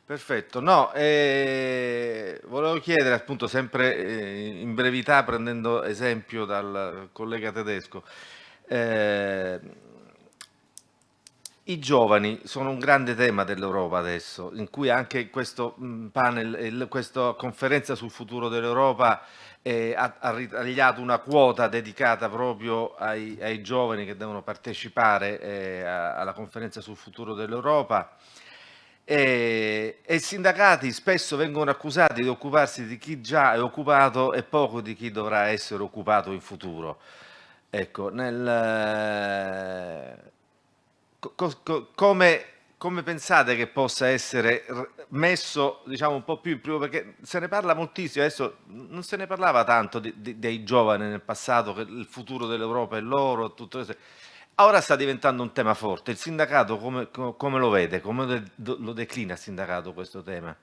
Perfetto, no, eh, volevo chiedere appunto sempre eh, in brevità prendendo esempio dal collega tedesco, eh, i giovani sono un grande tema dell'Europa adesso, in cui anche questo mm, panel, questa conferenza sul futuro dell'Europa eh, ha, ha, ritagliato una quota dedicata proprio ai, ai giovani che devono partecipare eh, alla conferenza sul futuro dell'Europa e, e, i sindacati spesso vengono accusati di occuparsi di chi già è occupato e poco di chi dovrà essere occupato in futuro. Ecco, nel, co, co, come, come pensate che possa essere messo diciamo, un po' più in primo, perché se ne parla moltissimo, adesso non se ne parlava tanto di, di, dei giovani nel passato, che il futuro dell'Europa è loro, tutto questo. Ora sta diventando un tema forte, il sindacato come, come lo vede, come lo declina il sindacato questo tema?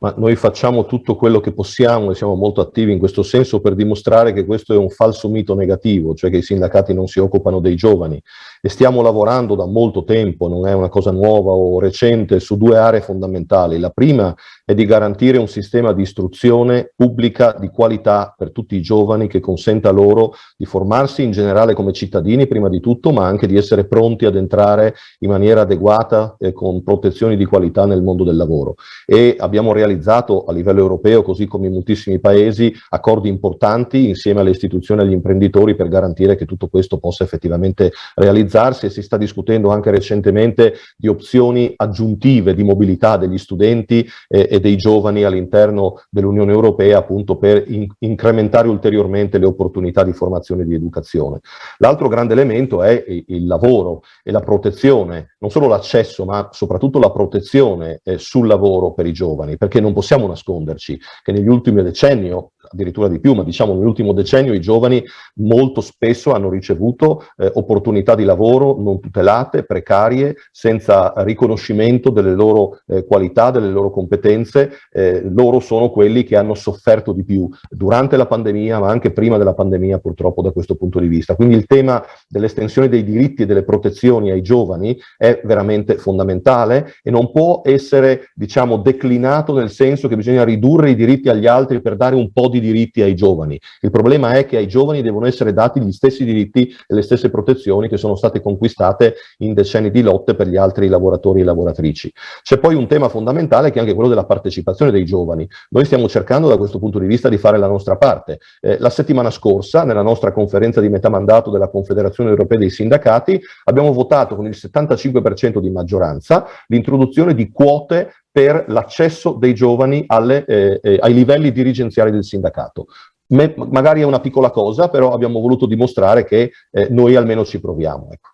Ma noi facciamo tutto quello che possiamo e siamo molto attivi in questo senso per dimostrare che questo è un falso mito negativo, cioè che i sindacati non si occupano dei giovani e stiamo lavorando da molto tempo, non è una cosa nuova o recente, su due aree fondamentali. La prima è di garantire un sistema di istruzione pubblica di qualità per tutti i giovani che consenta loro di formarsi in generale come cittadini prima di tutto, ma anche di essere pronti ad entrare in maniera adeguata e con protezioni di qualità nel mondo del lavoro. E abbiamo realizzato a livello europeo, così come in moltissimi paesi, accordi importanti insieme alle istituzioni e agli imprenditori per garantire che tutto questo possa effettivamente realizzarsi e si sta discutendo anche recentemente di opzioni aggiuntive di mobilità degli studenti eh, e dei giovani all'interno dell'Unione Europea appunto per in incrementare ulteriormente le opportunità di formazione e di educazione. L'altro grande elemento è il lavoro e la protezione, non solo l'accesso ma soprattutto la protezione eh, sul lavoro per i giovani, perché non possiamo nasconderci che negli ultimi decenni, addirittura di più, ma diciamo nell'ultimo decennio i giovani molto spesso hanno ricevuto eh, opportunità di lavoro non tutelate, precarie, senza riconoscimento delle loro eh, qualità, delle loro competenze, eh, loro sono quelli che hanno sofferto di più durante la pandemia, ma anche prima della pandemia purtroppo da questo punto di vista. Quindi il tema dell'estensione dei diritti e delle protezioni ai giovani è veramente fondamentale e non può essere, diciamo, declinato nel senso che bisogna ridurre i diritti agli altri per dare un po' di diritti ai giovani. Il problema è che ai giovani devono essere dati gli stessi diritti e le stesse protezioni che sono state conquistate in decenni di lotte per gli altri lavoratori e lavoratrici. C'è poi un tema fondamentale che è anche quello della partecipazione dei giovani. Noi stiamo cercando da questo punto di vista di fare la nostra parte. Eh, la settimana scorsa, nella nostra conferenza di metà mandato della Confederazione Europea dei Sindacati, abbiamo votato con il 75% di maggioranza l'introduzione di quote per l'accesso dei giovani alle, eh, eh, ai livelli dirigenziali del sindacato. Me, magari è una piccola cosa, però abbiamo voluto dimostrare che eh, noi almeno ci proviamo. Ecco.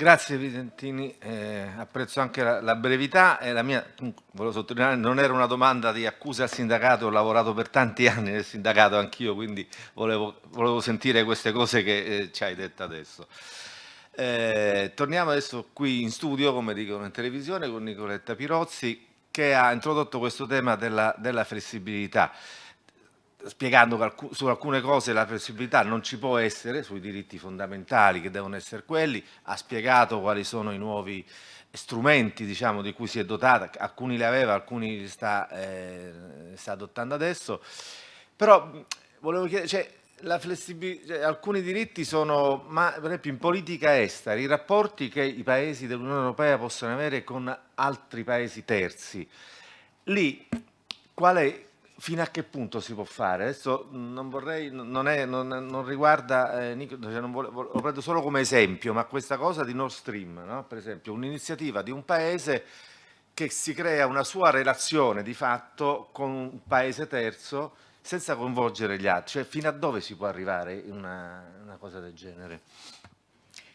Grazie Visentini, eh, apprezzo anche la, la brevità e la mia, volevo sottolineare, non era una domanda di accusa al sindacato, ho lavorato per tanti anni nel sindacato anch'io, quindi volevo, volevo, sentire queste cose che eh, ci hai detto adesso. Eh, torniamo adesso qui in studio, come dicono in televisione, con Nicoletta Pirozzi, che ha introdotto questo tema della, della flessibilità. Spiegando che su alcune cose la flessibilità non ci può essere, sui diritti fondamentali che devono essere quelli, ha spiegato quali sono i nuovi strumenti diciamo, di cui si è dotata, alcuni li aveva, alcuni li sta, eh, sta adottando adesso, però volevo chiedere, cioè, cioè, alcuni diritti sono, ma per esempio in politica estera, i rapporti che i paesi dell'Unione Europea possono avere con altri paesi terzi, lì è, fino a che punto si può fare? Adesso non vorrei, non, è, non, non riguarda, eh, cioè non volevo, lo prendo solo come esempio, ma questa cosa di Nord Stream, no? per esempio un'iniziativa di un paese che si crea una sua relazione di fatto con un paese terzo senza coinvolgere gli altri, cioè fino a dove si può arrivare in una, una cosa del genere?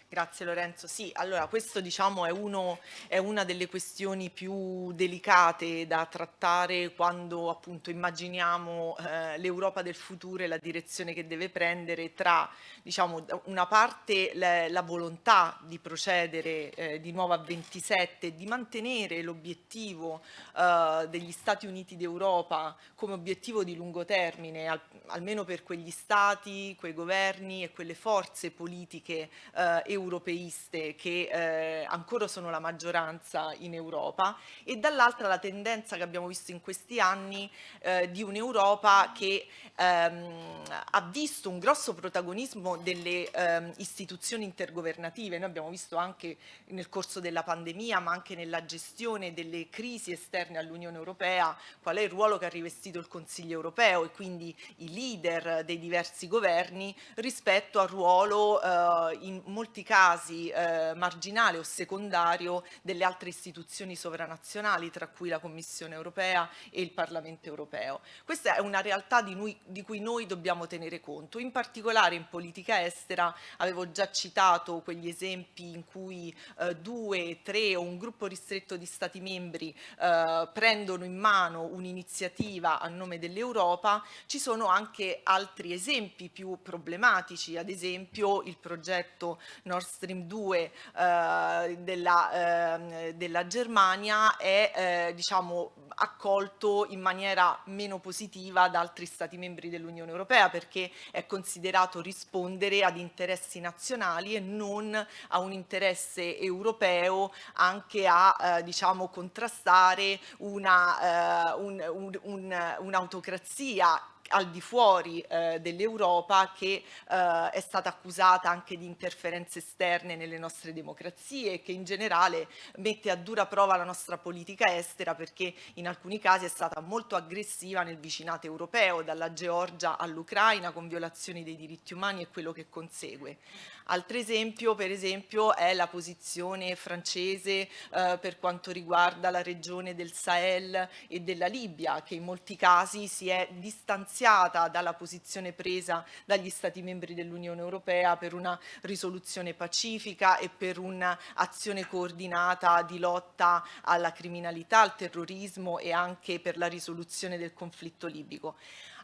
Grazie Lorenzo. Sì, allora questo diciamo è, uno, è, una delle questioni più delicate da trattare quando appunto immaginiamo eh, l'Europa del futuro e la direzione che deve prendere tra diciamo una parte la, la volontà di procedere eh, di nuovo a 27 e di mantenere l'obiettivo eh, degli Stati Uniti d'Europa come obiettivo di lungo termine, al, almeno per quegli stati, quei governi e quelle forze politiche europee europeiste che eh, ancora sono la maggioranza in Europa e dall'altra la tendenza che abbiamo visto in questi anni eh, di un'Europa che ehm, ha visto un grosso protagonismo delle ehm, istituzioni intergovernative. Noi abbiamo visto anche nel corso della pandemia ma anche nella gestione delle crisi esterne all'Unione Europea qual è il ruolo che ha rivestito il Consiglio europeo e quindi i leader dei diversi governi rispetto al ruolo eh, in molti casi eh, marginale o secondario delle altre istituzioni sovranazionali, tra cui la Commissione europea e il Parlamento europeo. Questa è una realtà di, noi, di cui noi dobbiamo tenere conto. In particolare in politica estera avevo già citato quegli esempi in cui eh, due, tre o un gruppo ristretto di Stati membri eh, prendono in mano un'iniziativa a nome dell'Europa, ci sono anche altri esempi più problematici, ad esempio il progetto Stream 2 eh, della, eh, della, Germania è eh, diciamo, accolto in maniera meno positiva da altri Stati membri dell'Unione Europea perché è considerato rispondere ad interessi nazionali e non a un interesse europeo anche a eh, diciamo, contrastare un'autocrazia un, un, un, al di fuori eh, dell'Europa che eh, è stata accusata anche di interferenze esterne nelle nostre democrazie e che in generale mette a dura prova la nostra politica estera perché in alcuni casi è stata molto aggressiva nel vicinato europeo, dalla Georgia all'Ucraina con violazioni dei diritti umani e quello che consegue. Altro esempio, per esempio, è la posizione francese eh, per quanto riguarda la regione del Sahel e della Libia, che in molti casi si è distanziata dalla posizione presa dagli Stati membri dell'Unione Europea per una risoluzione pacifica e per un'azione coordinata di lotta alla criminalità, al terrorismo e anche per la risoluzione del conflitto libico.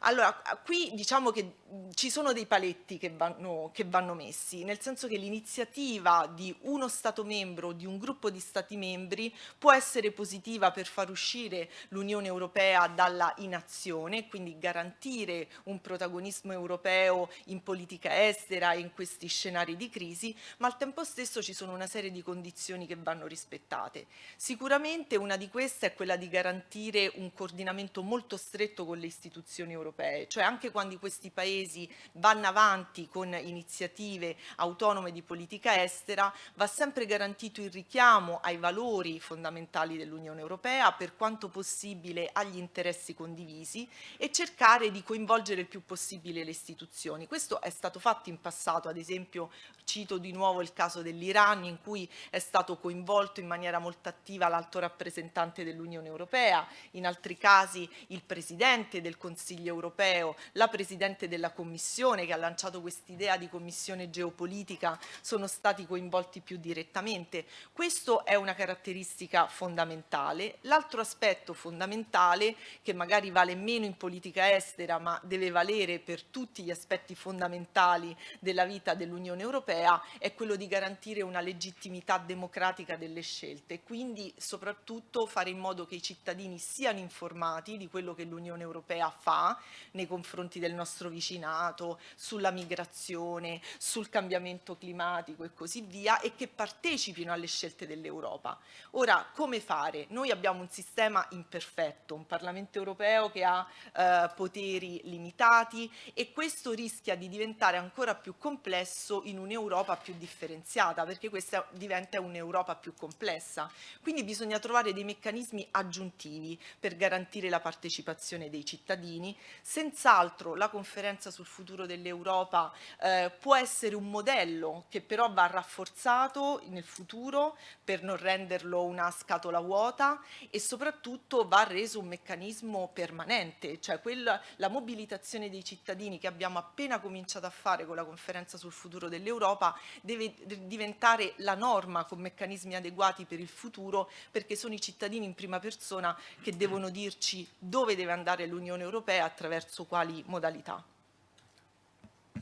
Allora, qui diciamo che ci sono dei paletti che vanno, che vanno messi, nel senso che l'iniziativa di uno Stato membro, di un gruppo di Stati membri, può essere positiva per far uscire l'Unione Europea dalla inazione, quindi garantire un protagonismo europeo in politica estera e in questi scenari di crisi, ma al tempo stesso ci sono una serie di condizioni che vanno rispettate. Sicuramente una di queste è quella di garantire un coordinamento molto stretto con le istituzioni europee europee, cioè anche quando questi paesi vanno avanti con iniziative autonome di politica estera va sempre garantito il richiamo ai valori fondamentali dell'Unione Europea per quanto possibile agli interessi condivisi e cercare di coinvolgere il più possibile le istituzioni. Questo è stato fatto in passato, ad esempio cito di nuovo il caso dell'Iran in cui è stato coinvolto in maniera molto attiva l'alto rappresentante dell'Unione Europea, in altri casi il Presidente del Consiglio europeo europeo, la Presidente della Commissione che ha lanciato quest'idea di commissione geopolitica sono stati coinvolti più direttamente. Questo è una caratteristica fondamentale. L'altro aspetto fondamentale che magari vale meno in politica estera ma deve valere per tutti gli aspetti fondamentali della vita dell'Unione Europea è quello di garantire una legittimità democratica delle scelte quindi soprattutto fare in modo che i cittadini siano informati di quello che l'Unione Europea fa nei confronti del nostro vicinato, sulla migrazione, sul cambiamento climatico e così via e che partecipino alle scelte dell'Europa. Ora, come fare? Noi abbiamo un sistema imperfetto, un Parlamento europeo che ha eh, poteri limitati e questo rischia di diventare ancora più complesso in un'Europa più differenziata perché questa diventa un'Europa più complessa. Quindi bisogna trovare dei meccanismi aggiuntivi per garantire la partecipazione dei cittadini Senz'altro la conferenza sul futuro dell'Europa eh, può essere un modello che però va rafforzato nel futuro per non renderlo una scatola vuota e soprattutto va reso un meccanismo permanente, cioè quella, la mobilitazione dei cittadini che abbiamo appena cominciato a fare con la conferenza sul futuro dell'Europa deve diventare la norma con meccanismi adeguati per il futuro perché sono i cittadini in prima persona che devono dirci dove deve andare l'Unione Europea attraverso quali modalità.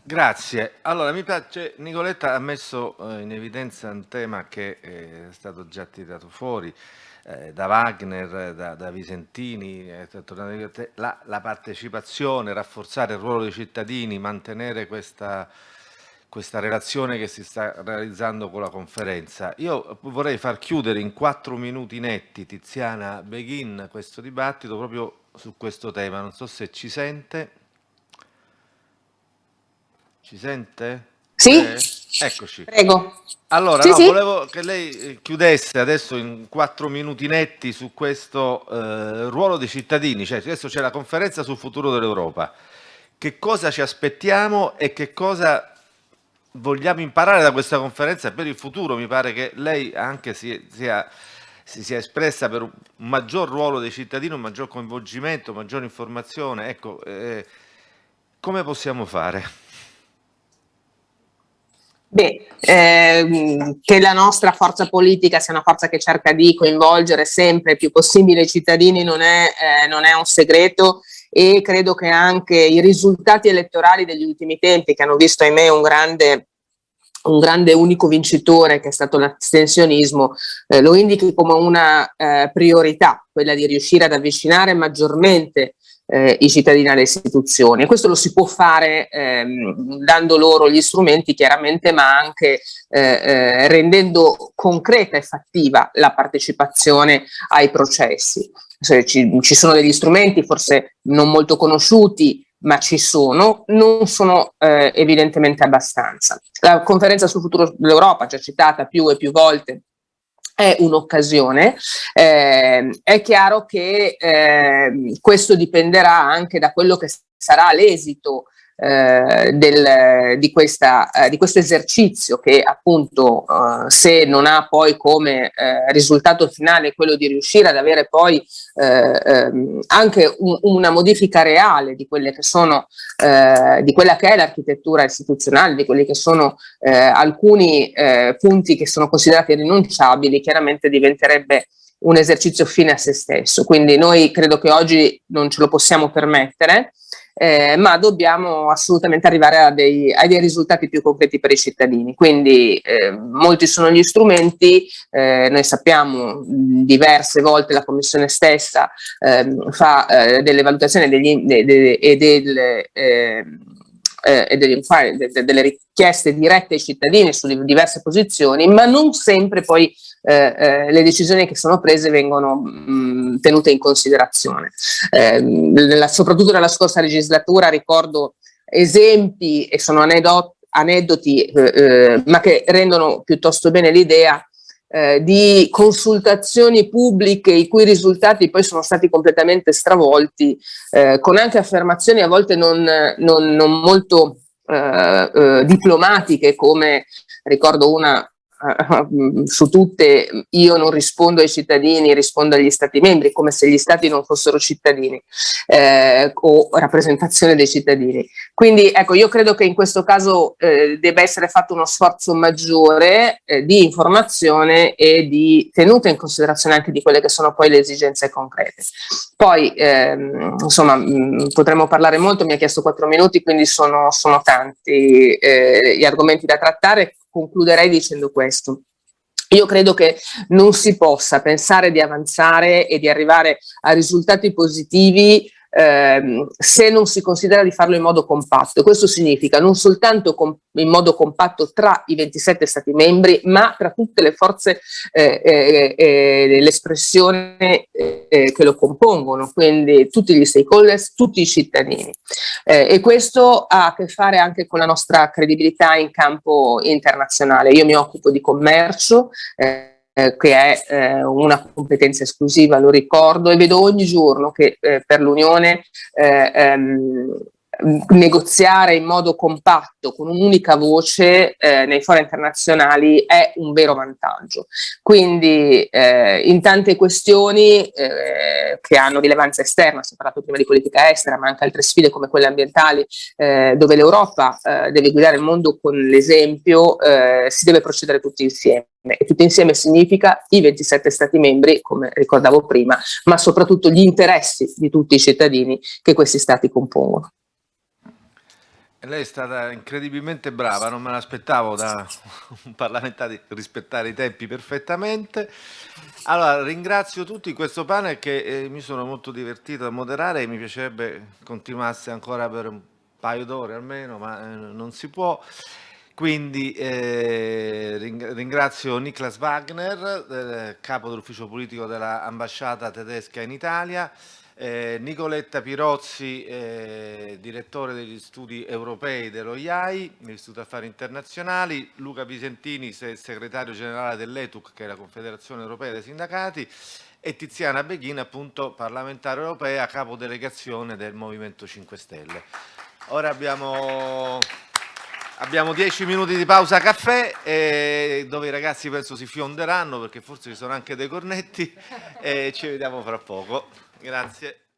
Grazie. Allora, mi piace, Nicoletta ha messo eh, in evidenza un tema che eh, è stato già tirato fuori eh, da Wagner, da, da Visentini, eh, la, la, partecipazione, rafforzare il ruolo dei cittadini, mantenere questa, questa relazione che si sta realizzando con la conferenza. Io vorrei far chiudere in quattro minuti netti Tiziana Beghin questo dibattito proprio su questo tema. Non so se ci sente. Ci sente? Sì. Eh? Eccoci. Prego. Allora, sì, no, sì. volevo che lei eh, chiudesse adesso in quattro minuti netti su questo eh, ruolo dei cittadini. Cioè, adesso c'è la conferenza sul futuro dell'Europa. Che cosa ci aspettiamo e che cosa vogliamo imparare da questa conferenza per il futuro, mi pare che lei anche si sia, si sia espressa per un maggior ruolo dei cittadini, un maggior coinvolgimento, maggiore informazione. Ecco, eh, come possiamo fare? Beh, ehm, che la nostra forza politica sia una forza che cerca di coinvolgere sempre il più possibile i cittadini non è, eh, non è un segreto e credo che anche i risultati elettorali degli ultimi tempi che hanno visto ahimè un grande un grande unico vincitore che è stato l'astensionismo, eh, lo indichi come una eh, priorità, quella di riuscire ad avvicinare maggiormente eh, i cittadini alle istituzioni e questo lo si può fare ehm, dando loro gli strumenti chiaramente ma anche eh, eh, rendendo concreta e fattiva la partecipazione ai processi. Ci, ci sono degli strumenti forse non molto conosciuti ma ci sono, non sono eh, evidentemente abbastanza. La conferenza sul futuro dell'Europa, già citata più e più volte, è un'occasione, eh, è chiaro che eh, questo dipenderà anche da quello che sarà l'esito eh, del, di, questa, eh, di, questo esercizio che appunto eh, se non ha poi come eh, risultato finale quello di riuscire ad avere poi eh, ehm, anche un, una modifica reale di quelle che sono eh, di quella che è l'architettura istituzionale, di quelli che sono alcuni punti che sono considerati rinunciabili, chiaramente diventerebbe un esercizio fine a se stesso. Quindi noi credo che oggi non ce lo possiamo permettere, eh, ma dobbiamo assolutamente arrivare a dei, a dei, risultati più concreti per i cittadini. Quindi eh, molti sono gli strumenti, eh, noi sappiamo diverse volte la Commissione stessa ehm, fa eh, delle valutazioni degli, de, de, e delle ehm, eh, delle, delle, richieste dirette ai cittadini su diverse posizioni, ma non sempre poi eh, eh, le decisioni che sono prese vengono mh, tenute in considerazione. Eh, nella, soprattutto nella scorsa legislatura ricordo esempi e sono aneddoti, aneddoti eh, eh, ma che rendono piuttosto bene l'idea eh, di consultazioni pubbliche i cui risultati poi sono stati completamente stravolti, con anche affermazioni a volte non, non, non molto diplomatiche come ricordo una su tutte io non rispondo ai cittadini, rispondo agli stati membri, come se gli stati non fossero cittadini eh, o rappresentazione dei cittadini. Quindi ecco, io credo che in questo caso eh, debba essere fatto uno sforzo maggiore eh, di informazione e di tenuta in considerazione anche di quelle che sono poi le esigenze concrete. Poi, ehm, insomma, mh, potremmo parlare molto, mi ha chiesto quattro minuti, quindi sono, sono tanti eh, gli argomenti da trattare concluderei dicendo questo. Io credo che non si possa pensare di avanzare e di arrivare a risultati positivi ehm, se non si considera di farlo in modo compatto. Questo significa non soltanto in modo compatto tra i 27 Stati membri, ma tra tutte le forze eh, eh, eh, l'espressione eh, che lo compongono, quindi tutti gli stakeholders, tutti i cittadini. Eh, e questo ha a che fare anche con la nostra credibilità in campo internazionale. Io mi occupo di commercio, eh, eh, che è eh, una competenza esclusiva, lo ricordo, e vedo ogni giorno che eh, per l'Unione eh, ehm, negoziare in modo compatto con un'unica voce eh, nei fori internazionali è un vero vantaggio. Quindi eh, in tante questioni eh, che hanno rilevanza esterna, si è parlato prima di politica estera, ma anche altre sfide come quelle ambientali, eh, dove l'Europa eh, deve guidare il mondo con l'esempio, eh, si deve procedere tutti insieme. E tutti insieme significa i 27 Stati membri, come ricordavo prima, ma soprattutto gli interessi di tutti i cittadini che questi Stati compongono. Lei è stata incredibilmente brava, non me l'aspettavo da un parlamentare rispettare i tempi perfettamente. Allora, ringrazio tutti questo panel che eh, mi sono molto divertito a moderare e mi piacerebbe continuasse ancora per un paio d'ore almeno, ma eh, non si può. Quindi eh, ringrazio Niklas Wagner, capo dell'ufficio politico dell'ambasciata tedesca in Italia, eh, Nicoletta Pirozzi, eh, direttore degli studi europei dello IAI, l'Istituto Affari Internazionali, Luca Visentini, segretario generale dell'ETUC, che è la Confederazione Europea dei Sindacati, e Tiziana Beghin, appunto parlamentare europea, capodelegazione del Movimento 5 Stelle. Ora abbiamo Abbiamo dieci minuti di pausa caffè eh, dove i ragazzi penso si fionderanno perché forse ci sono anche dei cornetti e ci vediamo fra poco. Grazie.